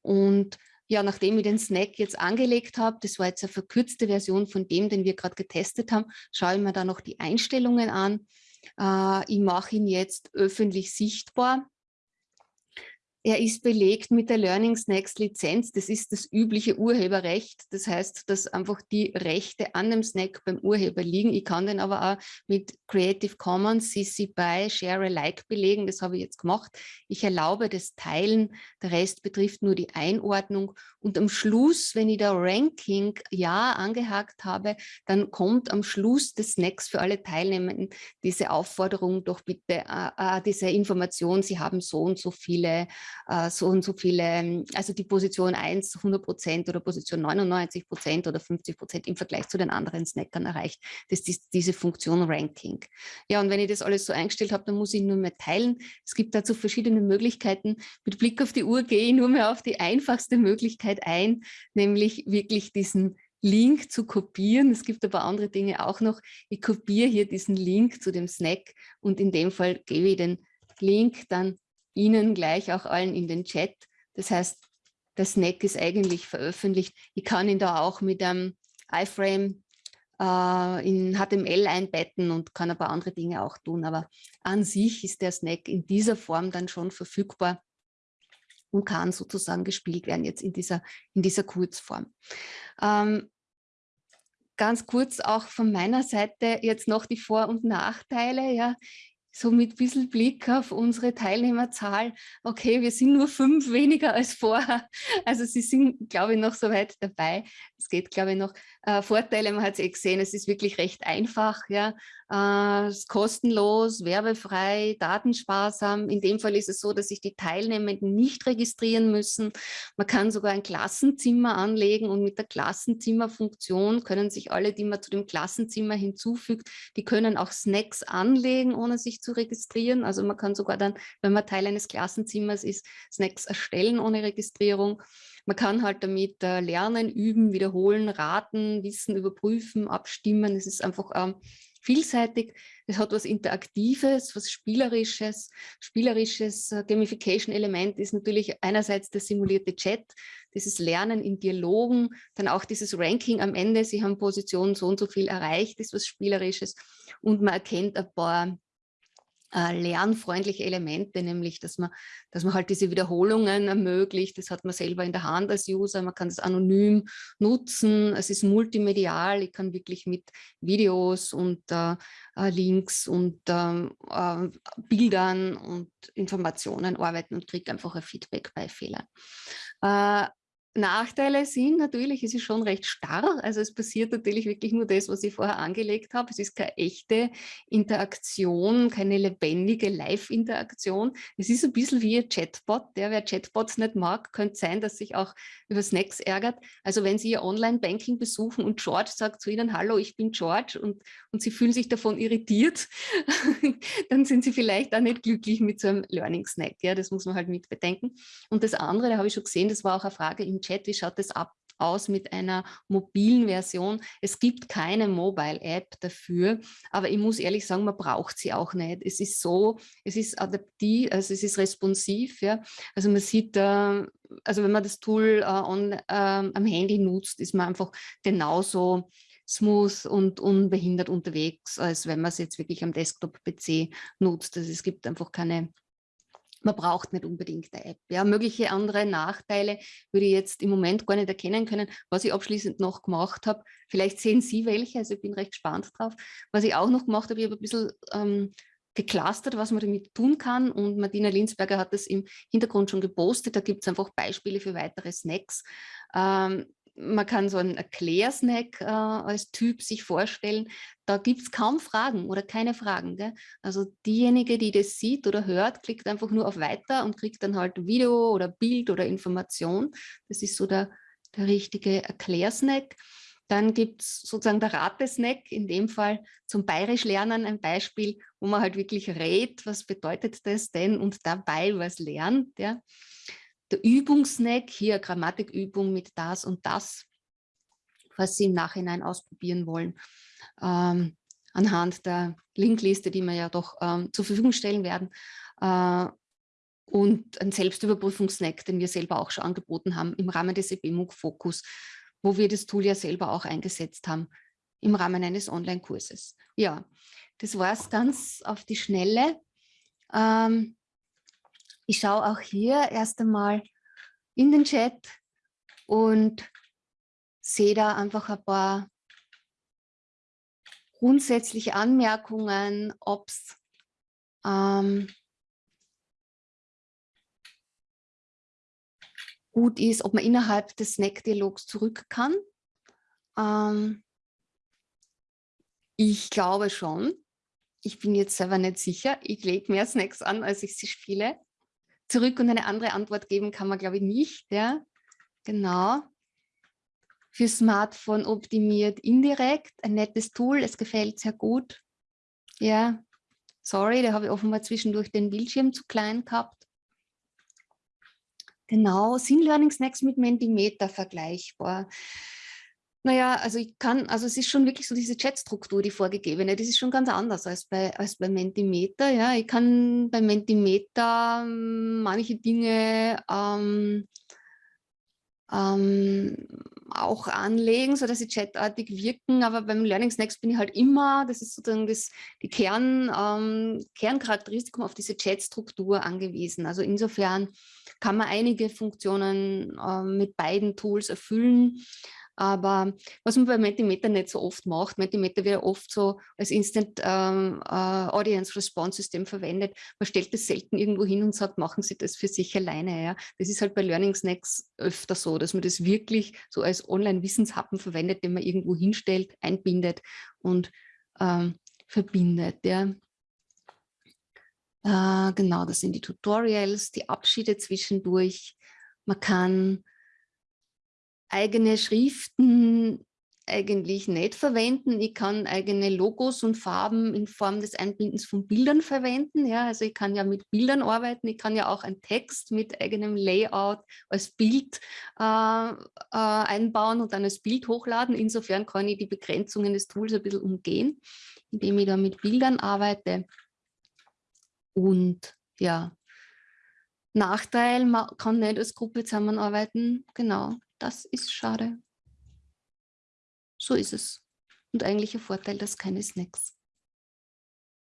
Und ja, nachdem ich den Snack jetzt angelegt habe, das war jetzt eine verkürzte Version von dem, den wir gerade getestet haben, schaue ich mir da noch die Einstellungen an. Äh, ich mache ihn jetzt öffentlich sichtbar. Er ist belegt mit der Learning Snacks Lizenz. Das ist das übliche Urheberrecht. Das heißt, dass einfach die Rechte an dem Snack beim Urheber liegen. Ich kann den aber auch mit Creative Commons, CC BY, Share Alike belegen. Das habe ich jetzt gemacht. Ich erlaube das Teilen. Der Rest betrifft nur die Einordnung. Und am Schluss, wenn ich da Ranking Ja angehakt habe, dann kommt am Schluss des Snacks für alle Teilnehmenden diese Aufforderung, doch bitte äh, äh diese Information, Sie haben so und so viele äh, so und so viele, also die Position 1 100 Prozent oder Position 99 Prozent oder 50 Prozent im Vergleich zu den anderen Snackern erreicht. Das ist diese Funktion Ranking. Ja, und wenn ich das alles so eingestellt habe, dann muss ich nur mehr teilen. Es gibt dazu verschiedene Möglichkeiten. Mit Blick auf die Uhr gehe ich nur mehr auf die einfachste Möglichkeit ein, nämlich wirklich diesen Link zu kopieren. Es gibt aber andere Dinge auch noch. Ich kopiere hier diesen Link zu dem Snack und in dem Fall gebe ich den Link dann Ihnen gleich auch allen in den Chat. Das heißt, der Snack ist eigentlich veröffentlicht. Ich kann ihn da auch mit einem iFrame äh, in HTML einbetten und kann ein paar andere Dinge auch tun. Aber an sich ist der Snack in dieser Form dann schon verfügbar und kann sozusagen gespielt werden jetzt in dieser, in dieser Kurzform. Ähm, ganz kurz auch von meiner Seite jetzt noch die Vor- und Nachteile. Ja so mit ein bisschen Blick auf unsere Teilnehmerzahl, okay, wir sind nur fünf weniger als vorher. Also sie sind, glaube ich, noch so weit dabei. Es geht, glaube ich, noch. Äh, Vorteile, man hat es eh gesehen, es ist wirklich recht einfach. Ja. Äh, es ist kostenlos, werbefrei, datensparsam. In dem Fall ist es so, dass sich die Teilnehmenden nicht registrieren müssen. Man kann sogar ein Klassenzimmer anlegen und mit der Klassenzimmerfunktion können sich alle, die man zu dem Klassenzimmer hinzufügt, die können auch Snacks anlegen, ohne sich zu registrieren. Also man kann sogar dann, wenn man Teil eines Klassenzimmers ist, Snacks erstellen ohne Registrierung. Man kann halt damit äh, lernen, üben, wiederholen, raten, Wissen überprüfen, abstimmen. Es ist einfach ähm, vielseitig. Es hat was Interaktives, was Spielerisches. Spielerisches äh, Gamification-Element ist natürlich einerseits der simulierte Chat, dieses Lernen in Dialogen, dann auch dieses Ranking am Ende. Sie haben Position so und so viel erreicht, ist was Spielerisches. Und man erkennt ein paar äh, lernfreundliche Elemente, nämlich dass man, dass man halt diese Wiederholungen ermöglicht. Das hat man selber in der Hand als User, man kann es anonym nutzen, es ist multimedial, ich kann wirklich mit Videos und äh, äh Links und ähm, äh, Bildern und Informationen arbeiten und kriege einfach ein Feedback bei Fehlern. Nachteile sind natürlich, es ist schon recht starr, also es passiert natürlich wirklich nur das, was ich vorher angelegt habe. Es ist keine echte Interaktion, keine lebendige Live-Interaktion. Es ist ein bisschen wie ein Chatbot. Der, wer Chatbots nicht mag, könnte sein, dass sich auch über Snacks ärgert. Also wenn Sie Ihr Online-Banking besuchen und George sagt zu Ihnen, hallo, ich bin George und, und Sie fühlen sich davon irritiert, dann sind Sie vielleicht auch nicht glücklich mit so einem Learning-Snack. Ja, das muss man halt mit bedenken. Und das andere, da habe ich schon gesehen, das war auch eine Frage im Chat, wie schaut das ab, aus mit einer mobilen Version. Es gibt keine Mobile-App dafür, aber ich muss ehrlich sagen, man braucht sie auch nicht. Es ist so, es ist adaptiv, also es ist responsiv. Ja? Also man sieht, äh, also wenn man das Tool äh, on, äh, am Handy nutzt, ist man einfach genauso smooth und unbehindert unterwegs, als wenn man es jetzt wirklich am Desktop-PC nutzt. Also es gibt einfach keine man braucht nicht unbedingt eine App. Ja, mögliche andere Nachteile würde ich jetzt im Moment gar nicht erkennen können. Was ich abschließend noch gemacht habe, vielleicht sehen Sie welche, also ich bin recht gespannt drauf. Was ich auch noch gemacht habe, ich habe ein bisschen ähm, geclustert, was man damit tun kann. Und Martina Linsberger hat das im Hintergrund schon gepostet. Da gibt es einfach Beispiele für weitere Snacks. Ähm, man kann so einen Erklärsnack äh, als Typ sich vorstellen. Da gibt es kaum Fragen oder keine Fragen. Gell? Also diejenige, die das sieht oder hört, klickt einfach nur auf Weiter und kriegt dann halt Video oder Bild oder Information. Das ist so der, der richtige Erklärsnack. Dann gibt es sozusagen der Ratesnack, in dem Fall zum Bayerisch lernen ein Beispiel, wo man halt wirklich rät, was bedeutet das denn und dabei was lernt. Ja. Der Übungssnack, hier Grammatikübung mit das und das, was Sie im Nachhinein ausprobieren wollen, ähm, anhand der Linkliste, die wir ja doch ähm, zur Verfügung stellen werden. Äh, und ein Selbstüberprüfungssnack, den wir selber auch schon angeboten haben im Rahmen des EBMUG Fokus wo wir das Tool ja selber auch eingesetzt haben im Rahmen eines Online-Kurses. Ja, das war es ganz auf die Schnelle. Ähm, ich schaue auch hier erst einmal in den Chat und sehe da einfach ein paar grundsätzliche Anmerkungen, ob es ähm, gut ist, ob man innerhalb des Snack-Dialogs zurück kann. Ähm, ich glaube schon. Ich bin jetzt selber nicht sicher. Ich lege mehr Snacks an, als ich sie spiele. Zurück und eine andere Antwort geben kann man, glaube ich, nicht. Ja? Genau. Für Smartphone optimiert indirekt. Ein nettes Tool. Es gefällt sehr gut. Ja, sorry, da habe ich offenbar zwischendurch den Bildschirm zu klein gehabt. Genau, sind Learning Snacks mit Mentimeter vergleichbar? Naja, also ich kann, also es ist schon wirklich so diese Chatstruktur, die vorgegebene, das ist schon ganz anders als bei, als bei Mentimeter. Ja. Ich kann bei Mentimeter ähm, manche Dinge ähm, ähm, auch anlegen, sodass sie chatartig wirken. Aber beim Learning Snacks bin ich halt immer, das ist sozusagen das, die Kern, ähm, Kerncharakteristikum auf diese Chatstruktur angewiesen. Also insofern kann man einige Funktionen ähm, mit beiden Tools erfüllen. Aber was man bei Mentimeter nicht so oft macht, Mentimeter wird oft so als Instant ähm, äh, Audience Response System verwendet. Man stellt das selten irgendwo hin und sagt, machen Sie das für sich alleine. Ja? Das ist halt bei Learning Snacks öfter so, dass man das wirklich so als Online-Wissenshappen verwendet, den man irgendwo hinstellt, einbindet und ähm, verbindet. Ja? Äh, genau, das sind die Tutorials, die Abschiede zwischendurch. Man kann eigene Schriften eigentlich nicht verwenden. Ich kann eigene Logos und Farben in Form des Einbindens von Bildern verwenden. Ja, also ich kann ja mit Bildern arbeiten. Ich kann ja auch einen Text mit eigenem Layout als Bild äh, äh, einbauen und dann als Bild hochladen. Insofern kann ich die Begrenzungen des Tools ein bisschen umgehen, indem ich da mit Bildern arbeite. Und ja, Nachteil, man kann nicht als Gruppe zusammenarbeiten. Genau, das ist schade. So ist es. Und eigentlich ein Vorteil, dass keine Snacks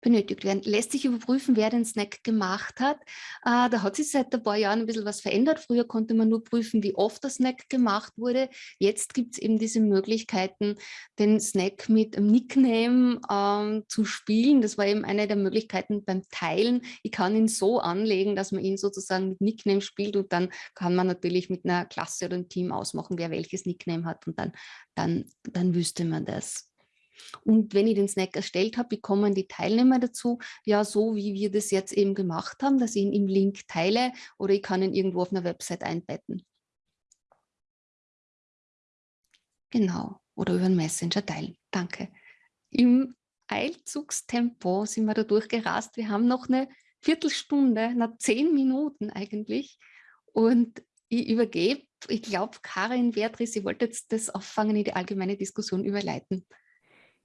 benötigt werden. Lässt sich überprüfen, wer den Snack gemacht hat. Äh, da hat sich seit ein paar Jahren ein bisschen was verändert. Früher konnte man nur prüfen, wie oft der Snack gemacht wurde. Jetzt gibt es eben diese Möglichkeiten, den Snack mit einem Nickname ähm, zu spielen. Das war eben eine der Möglichkeiten beim Teilen. Ich kann ihn so anlegen, dass man ihn sozusagen mit Nickname spielt und dann kann man natürlich mit einer Klasse oder einem Team ausmachen, wer welches Nickname hat und dann, dann, dann wüsste man das. Und wenn ich den Snack erstellt habe, wie kommen die Teilnehmer dazu? Ja, so wie wir das jetzt eben gemacht haben, dass ich ihn im Link teile oder ich kann ihn irgendwo auf einer Website einbetten. Genau, oder über einen Messenger teilen. Danke. Im Eilzugstempo sind wir da durchgerast. Wir haben noch eine Viertelstunde, na zehn Minuten eigentlich. Und ich übergebe, ich glaube, Karin Beatrice, wollte jetzt das auffangen in die allgemeine Diskussion überleiten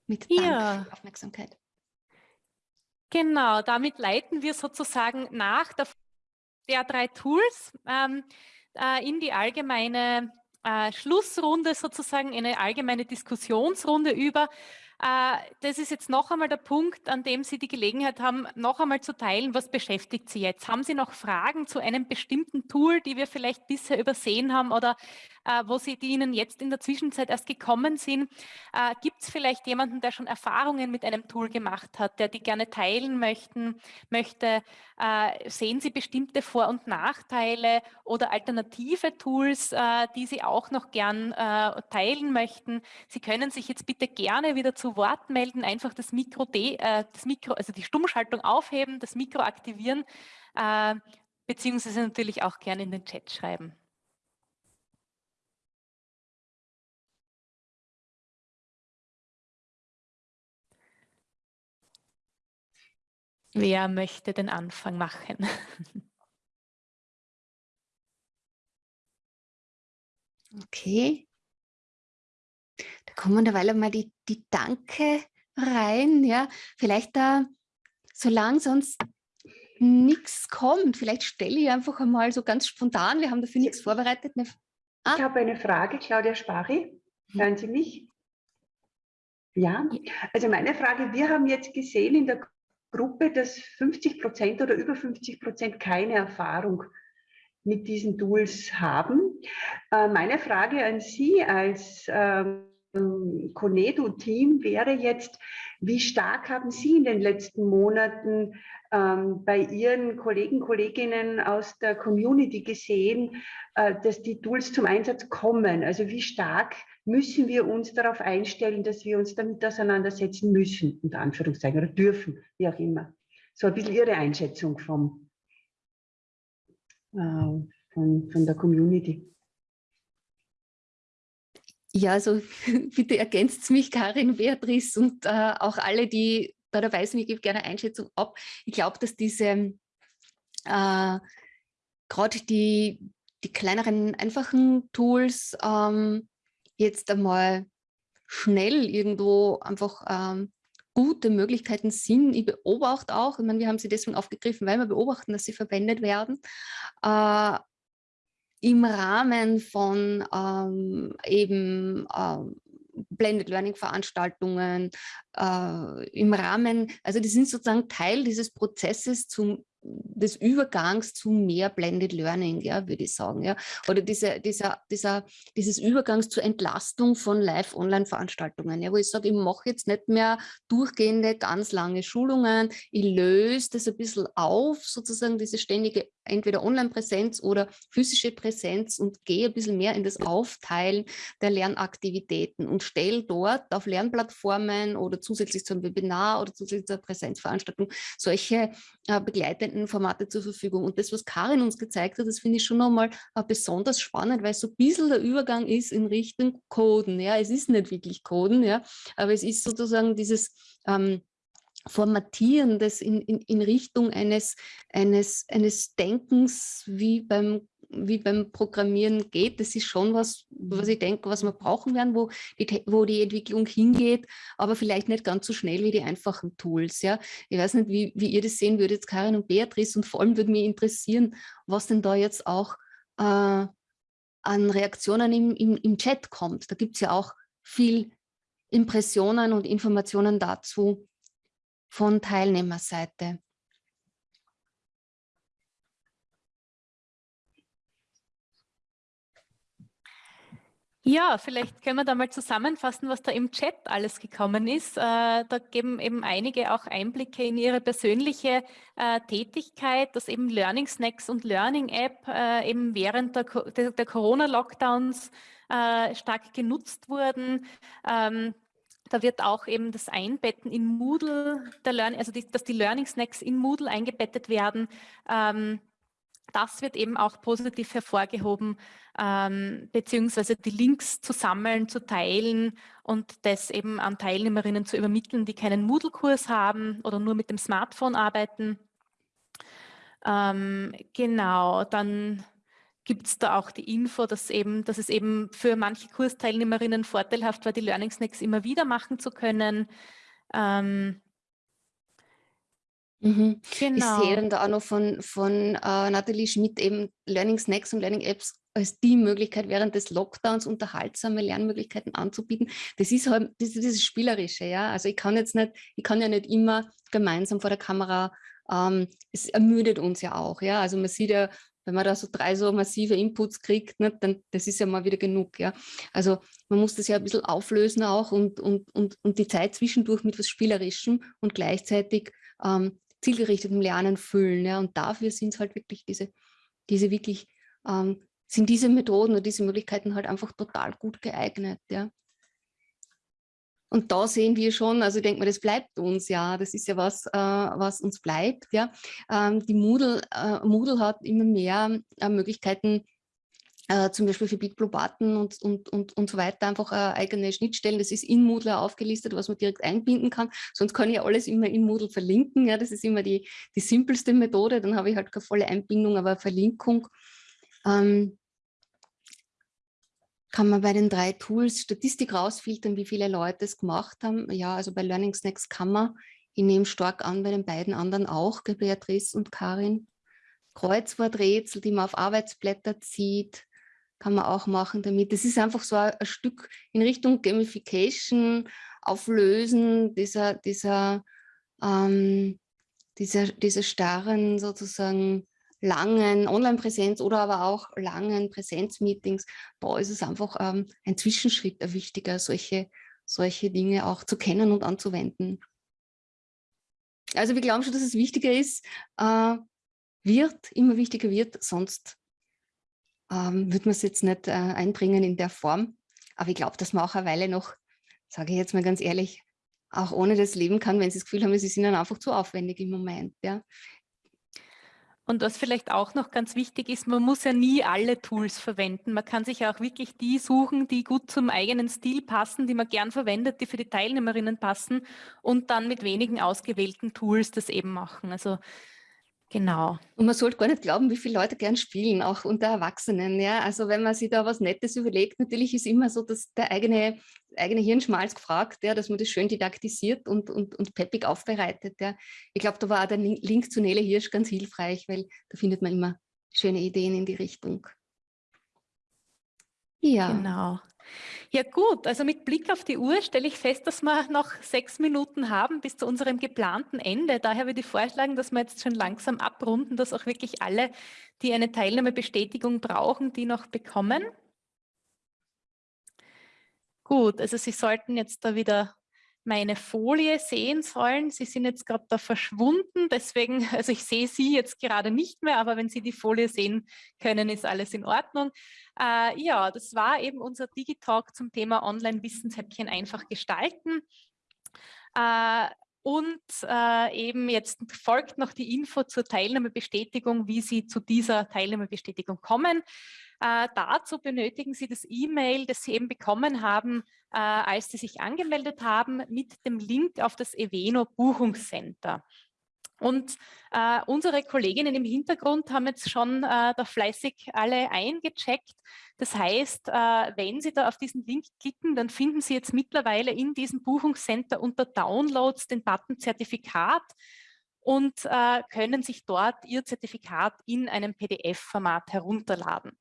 mit Dank ja. für Aufmerksamkeit. Genau, damit leiten wir sozusagen nach der, der drei Tools ähm, äh, in die allgemeine äh, Schlussrunde, sozusagen in eine allgemeine Diskussionsrunde über. Äh, das ist jetzt noch einmal der Punkt, an dem Sie die Gelegenheit haben, noch einmal zu teilen, was beschäftigt Sie jetzt? Haben Sie noch Fragen zu einem bestimmten Tool, die wir vielleicht bisher übersehen haben oder äh, wo Sie, die Ihnen jetzt in der Zwischenzeit erst gekommen sind? Äh, Gibt es vielleicht jemanden, der schon Erfahrungen mit einem Tool gemacht hat, der die gerne teilen möchten, möchte? Sehen Sie bestimmte Vor- und Nachteile oder alternative Tools, die Sie auch noch gern teilen möchten? Sie können sich jetzt bitte gerne wieder zu Wort melden, einfach das Mikro, das Mikro also die Stummschaltung aufheben, das Mikro aktivieren, beziehungsweise natürlich auch gerne in den Chat schreiben. Wer möchte den Anfang machen? Okay. Kommen derweil mal die, die Danke rein. Ja, vielleicht da, solange sonst nichts kommt, vielleicht stelle ich einfach einmal so ganz spontan, wir haben dafür nichts vorbereitet. Eine, ah. Ich habe eine Frage, Claudia Spari. Mhm. Hören Sie mich? Ja, also meine Frage, wir haben jetzt gesehen in der Gruppe, dass 50 Prozent oder über 50 Prozent keine Erfahrung mit diesen Tools haben. Äh, meine Frage an Sie als ähm, Conedo-Team wäre jetzt, wie stark haben Sie in den letzten Monaten ähm, bei Ihren Kollegen, Kolleginnen aus der Community gesehen, äh, dass die Tools zum Einsatz kommen? Also wie stark müssen wir uns darauf einstellen, dass wir uns damit auseinandersetzen müssen, unter Anführungszeichen, oder dürfen, wie auch immer. So ein bisschen Ihre Einschätzung vom, äh, von, von der Community. Ja, also bitte ergänzt mich, Karin, Beatrice und äh, auch alle, die da dabei sind. Ich gebe gerne Einschätzung ab. Ich glaube, dass diese, äh, gerade die, die kleineren, einfachen Tools ähm, jetzt einmal schnell irgendwo einfach ähm, gute Möglichkeiten sind. Ich beobachte auch, ich meine, wir haben sie deswegen aufgegriffen, weil wir beobachten, dass sie verwendet werden, äh, im Rahmen von ähm, eben ähm, Blended Learning Veranstaltungen, äh, im Rahmen, also die sind sozusagen Teil dieses Prozesses zum des Übergangs zu mehr Blended Learning, ja, würde ich sagen, ja, oder diese, dieser, dieser, dieses Übergangs zur Entlastung von Live-Online-Veranstaltungen, ja, wo ich sage, ich mache jetzt nicht mehr durchgehende, ganz lange Schulungen, ich löse das ein bisschen auf, sozusagen diese ständige entweder Online-Präsenz oder physische Präsenz und gehe ein bisschen mehr in das Aufteilen der Lernaktivitäten und stelle dort auf Lernplattformen oder zusätzlich zum Webinar oder zusätzlich zur Präsenzveranstaltung solche äh, begleitenden Formate zur Verfügung. Und das, was Karin uns gezeigt hat, das finde ich schon nochmal äh, besonders spannend, weil so ein bisschen der Übergang ist in Richtung Coden. Ja, es ist nicht wirklich Coden, ja, aber es ist sozusagen dieses ähm, Formatieren das in, in, in Richtung eines, eines, eines Denkens wie beim wie beim Programmieren geht, das ist schon was, was ich denke, was wir brauchen werden, wo die, wo die Entwicklung hingeht, aber vielleicht nicht ganz so schnell wie die einfachen Tools. Ja? Ich weiß nicht, wie, wie ihr das sehen würdet, Karin und Beatrice, und vor allem würde mich interessieren, was denn da jetzt auch äh, an Reaktionen im, im, im Chat kommt. Da gibt es ja auch viel Impressionen und Informationen dazu, von Teilnehmerseite. Ja, vielleicht können wir da mal zusammenfassen, was da im Chat alles gekommen ist. Äh, da geben eben einige auch Einblicke in ihre persönliche äh, Tätigkeit, dass eben Learning Snacks und Learning App äh, eben während der, der Corona-Lockdowns stark genutzt wurden. Ähm, da wird auch eben das Einbetten in Moodle, der Learning, also die, dass die Learning Snacks in Moodle eingebettet werden. Ähm, das wird eben auch positiv hervorgehoben, ähm, beziehungsweise die Links zu sammeln, zu teilen und das eben an Teilnehmerinnen zu übermitteln, die keinen Moodle-Kurs haben oder nur mit dem Smartphone arbeiten. Ähm, genau, dann gibt es da auch die Info, dass, eben, dass es eben für manche Kursteilnehmerinnen vorteilhaft war, die Learning Snacks immer wieder machen zu können. Ähm, Mhm. Genau. Ich sehe dann da auch noch von, von uh, Nathalie Schmidt eben Learning Snacks und Learning Apps als die Möglichkeit, während des Lockdowns unterhaltsame Lernmöglichkeiten anzubieten. Das ist halt das, ist dieses Spielerische, ja. Also ich kann jetzt nicht, ich kann ja nicht immer gemeinsam vor der Kamera, ähm, es ermüdet uns ja auch, ja. Also man sieht ja, wenn man da so drei so massive Inputs kriegt, ne, dann das ist ja mal wieder genug, ja. Also man muss das ja ein bisschen auflösen auch und, und, und, und die Zeit zwischendurch mit was Spielerischem und gleichzeitig ähm, zielgerichtetem Lernen füllen, ja. Und dafür sind es halt wirklich diese, diese wirklich ähm, sind diese Methoden oder diese Möglichkeiten halt einfach total gut geeignet. Ja. Und da sehen wir schon, also ich denke mal, das bleibt uns ja, das ist ja was, äh, was uns bleibt. Ja. Ähm, die Moodle, äh, Moodle hat immer mehr äh, Möglichkeiten, äh, zum Beispiel für BitBlue-Button und, und, und, und so weiter, einfach äh, eigene Schnittstellen. Das ist in Moodle aufgelistet, was man direkt einbinden kann. Sonst kann ich alles immer in Moodle verlinken. Ja. Das ist immer die, die simpelste Methode. Dann habe ich halt keine volle Einbindung, aber Verlinkung. Ähm, kann man bei den drei Tools Statistik rausfiltern, wie viele Leute es gemacht haben. Ja, also bei Learning Snacks kann man. Ich nehme stark an, bei den beiden anderen auch, Beatrice und Karin. Kreuzworträtsel, die man auf Arbeitsblätter zieht, kann man auch machen damit. Das ist einfach so ein, Stück in Richtung Gamification, Auflösen dieser, dieser, ähm, dieser, dieser starren sozusagen langen Online-Präsenz oder aber auch langen Präsenzmeetings, da ist es einfach ähm, ein Zwischenschritt ein wichtiger, solche, solche Dinge auch zu kennen und anzuwenden. Also wir glauben schon, dass es wichtiger ist, äh, wird, immer wichtiger wird, sonst ähm, wird man es jetzt nicht äh, einbringen in der Form. Aber ich glaube, dass man auch eine Weile noch, sage ich jetzt mal ganz ehrlich, auch ohne das leben kann, wenn sie das Gefühl haben, sie sind dann einfach zu aufwendig im Moment. Ja. Und was vielleicht auch noch ganz wichtig ist, man muss ja nie alle Tools verwenden. Man kann sich auch wirklich die suchen, die gut zum eigenen Stil passen, die man gern verwendet, die für die Teilnehmerinnen passen und dann mit wenigen ausgewählten Tools das eben machen. Also Genau. Und man sollte gar nicht glauben, wie viele Leute gern spielen, auch unter Erwachsenen. Ja? Also wenn man sich da was Nettes überlegt, natürlich ist immer so, dass der eigene, eigene Hirnschmalz gefragt, ja, dass man das schön didaktisiert und, und, und peppig aufbereitet. Ja. Ich glaube, da war auch der Link zu Nele Hirsch ganz hilfreich, weil da findet man immer schöne Ideen in die Richtung. Ja. Genau. Ja gut, also mit Blick auf die Uhr stelle ich fest, dass wir noch sechs Minuten haben bis zu unserem geplanten Ende. Daher würde ich vorschlagen, dass wir jetzt schon langsam abrunden, dass auch wirklich alle, die eine Teilnahmebestätigung brauchen, die noch bekommen. Gut, also Sie sollten jetzt da wieder meine Folie sehen sollen. Sie sind jetzt gerade da verschwunden, deswegen, also ich sehe Sie jetzt gerade nicht mehr, aber wenn Sie die Folie sehen können, ist alles in Ordnung. Äh, ja, das war eben unser Digitalk zum Thema Online-Wissenshäppchen einfach gestalten. Äh, und äh, eben jetzt folgt noch die Info zur Teilnahmebestätigung, wie Sie zu dieser Teilnahmebestätigung kommen. Äh, dazu benötigen Sie das E-Mail, das Sie eben bekommen haben, äh, als Sie sich angemeldet haben, mit dem Link auf das Eveno Buchungscenter. Und äh, unsere Kolleginnen im Hintergrund haben jetzt schon äh, da fleißig alle eingecheckt. Das heißt, äh, wenn Sie da auf diesen Link klicken, dann finden Sie jetzt mittlerweile in diesem Buchungscenter unter Downloads den Button Zertifikat und äh, können sich dort Ihr Zertifikat in einem PDF-Format herunterladen.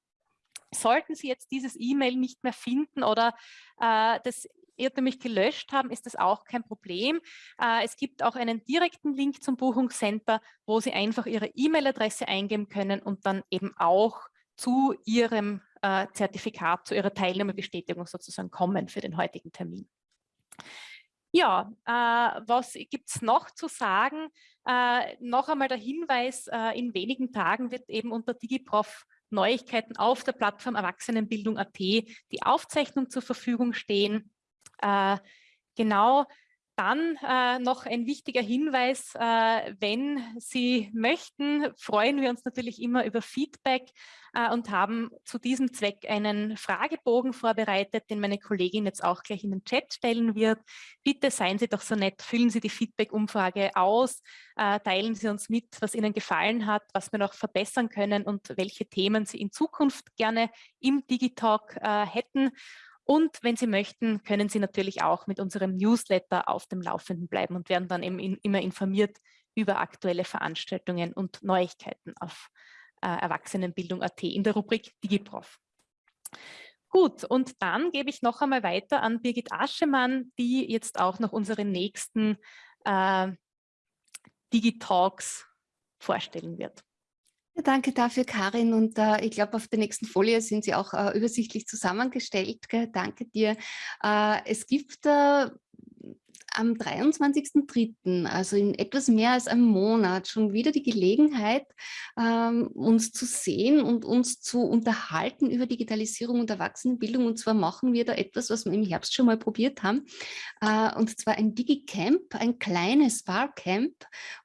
Sollten Sie jetzt dieses E-Mail nicht mehr finden oder äh, das irrtümlich gelöscht haben, ist das auch kein Problem. Äh, es gibt auch einen direkten Link zum Buchungscenter, wo Sie einfach Ihre E-Mail-Adresse eingeben können und dann eben auch zu Ihrem äh, Zertifikat, zu Ihrer Teilnahmebestätigung sozusagen kommen für den heutigen Termin. Ja, äh, was gibt es noch zu sagen? Äh, noch einmal der Hinweis, äh, in wenigen Tagen wird eben unter DigiProf Neuigkeiten auf der Plattform Erwachsenenbildung.at die Aufzeichnung zur Verfügung stehen. Äh, genau, dann äh, noch ein wichtiger Hinweis, äh, wenn Sie möchten, freuen wir uns natürlich immer über Feedback äh, und haben zu diesem Zweck einen Fragebogen vorbereitet, den meine Kollegin jetzt auch gleich in den Chat stellen wird. Bitte seien Sie doch so nett, füllen Sie die Feedback-Umfrage aus, äh, teilen Sie uns mit, was Ihnen gefallen hat, was wir noch verbessern können und welche Themen Sie in Zukunft gerne im Digitalk äh, hätten. Und wenn Sie möchten, können Sie natürlich auch mit unserem Newsletter auf dem Laufenden bleiben und werden dann eben in, immer informiert, über aktuelle Veranstaltungen und Neuigkeiten auf äh, Erwachsenenbildung.at in der Rubrik DigiProf. Gut, und dann gebe ich noch einmal weiter an Birgit Aschemann, die jetzt auch noch unsere nächsten äh, Digitalks vorstellen wird. Danke dafür, Karin. Und äh, ich glaube, auf der nächsten Folie sind Sie auch äh, übersichtlich zusammengestellt. Danke dir. Äh, es gibt äh, am 23.03., also in etwas mehr als einem Monat, schon wieder die Gelegenheit, ähm, uns zu sehen und uns zu unterhalten über Digitalisierung und Erwachsenenbildung. Und zwar machen wir da etwas, was wir im Herbst schon mal probiert haben, äh, und zwar ein Digicamp, ein kleines Barcamp,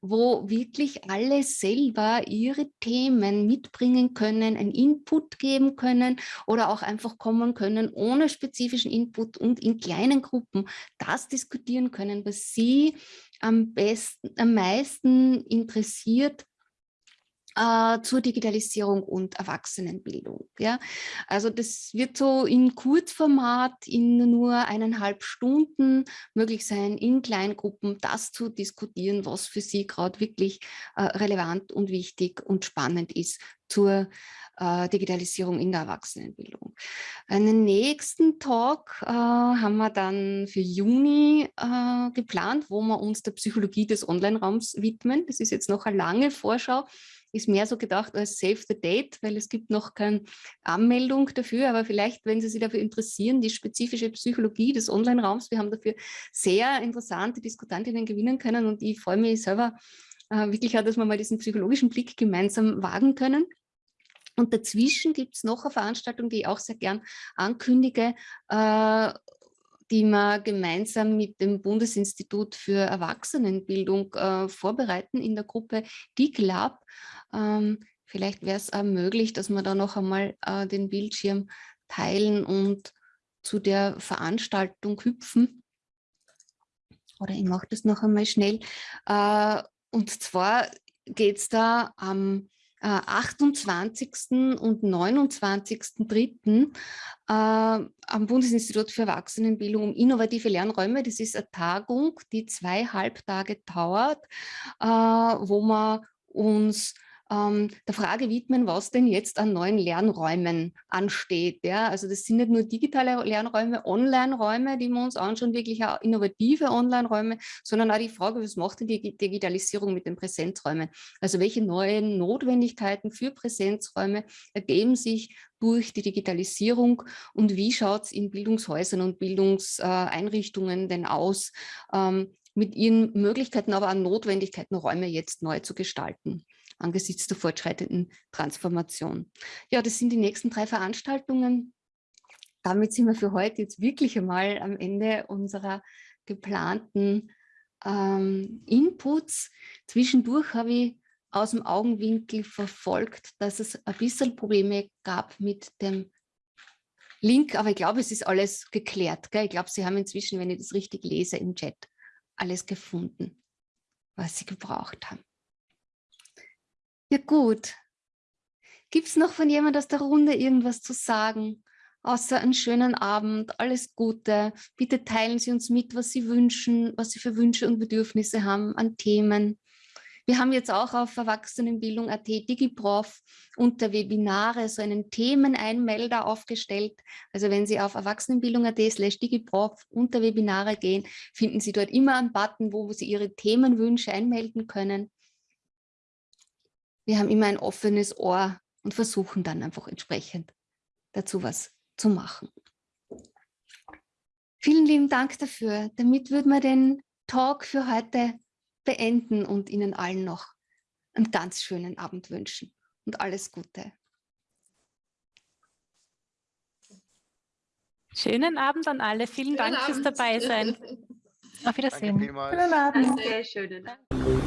wo wirklich alle selber ihre Themen mitbringen können, einen Input geben können oder auch einfach kommen können ohne spezifischen Input und in kleinen Gruppen das diskutieren können können, was Sie am besten, am meisten interessiert äh, zur Digitalisierung und Erwachsenenbildung. Ja? Also das wird so in Kurzformat in nur eineinhalb Stunden möglich sein, in Kleingruppen das zu diskutieren, was für Sie gerade wirklich äh, relevant und wichtig und spannend ist zur äh, Digitalisierung in der Erwachsenenbildung. Einen nächsten Talk äh, haben wir dann für Juni äh, geplant, wo wir uns der Psychologie des Online-Raums widmen. Das ist jetzt noch eine lange Vorschau, ist mehr so gedacht als Save the Date, weil es gibt noch keine Anmeldung dafür, aber vielleicht, wenn Sie sich dafür interessieren, die spezifische Psychologie des Online-Raums, wir haben dafür sehr interessante Diskutantinnen gewinnen können und ich freue mich selber äh, wirklich auch, dass wir mal diesen psychologischen Blick gemeinsam wagen können. Und dazwischen gibt es noch eine Veranstaltung, die ich auch sehr gern ankündige, äh, die wir gemeinsam mit dem Bundesinstitut für Erwachsenenbildung äh, vorbereiten in der Gruppe DIGLAB. Ähm, vielleicht wäre es auch möglich, dass wir da noch einmal äh, den Bildschirm teilen und zu der Veranstaltung hüpfen. Oder ich mache das noch einmal schnell. Äh, und zwar geht es da am 28. Äh, und 29.3. Äh, am Bundesinstitut für Erwachsenenbildung um innovative Lernräume. Das ist eine Tagung, die zweieinhalb Tage dauert, äh, wo man uns ähm, der Frage widmen, was denn jetzt an neuen Lernräumen ansteht. Ja? Also das sind nicht nur digitale Lernräume, Online-Räume, die wir uns anschauen, wirklich auch innovative Online-Räume, sondern auch die Frage, was macht denn die Digitalisierung mit den Präsenzräumen? Also welche neuen Notwendigkeiten für Präsenzräume ergeben sich durch die Digitalisierung und wie schaut es in Bildungshäusern und Bildungseinrichtungen denn aus, ähm, mit ihren Möglichkeiten, aber auch Notwendigkeiten, Räume jetzt neu zu gestalten angesichts der fortschreitenden Transformation. Ja, das sind die nächsten drei Veranstaltungen. Damit sind wir für heute jetzt wirklich einmal am Ende unserer geplanten ähm, Inputs. Zwischendurch habe ich aus dem Augenwinkel verfolgt, dass es ein bisschen Probleme gab mit dem Link, aber ich glaube, es ist alles geklärt. Gell? Ich glaube, Sie haben inzwischen, wenn ich das richtig lese im Chat, alles gefunden, was Sie gebraucht haben. Ja gut. Gibt es noch von jemand aus der Runde irgendwas zu sagen? Außer einen schönen Abend, alles Gute. Bitte teilen Sie uns mit, was Sie wünschen, was Sie für Wünsche und Bedürfnisse haben an Themen. Wir haben jetzt auch auf Erwachsenenbildung.at DigiProf unter Webinare so einen Themeneinmelder aufgestellt. Also wenn Sie auf Erwachsenenbildung.at slash DigiProf unter Webinare gehen, finden Sie dort immer einen Button, wo Sie Ihre Themenwünsche einmelden können wir haben immer ein offenes Ohr und versuchen dann einfach entsprechend dazu was zu machen. Vielen lieben Dank dafür. Damit würden wir den Talk für heute beenden und Ihnen allen noch einen ganz schönen Abend wünschen und alles Gute. Schönen Abend an alle. Vielen schönen Dank Abend. fürs Dabeisein. Auf Wiedersehen. Schönen Abend. Danke, schönen Abend.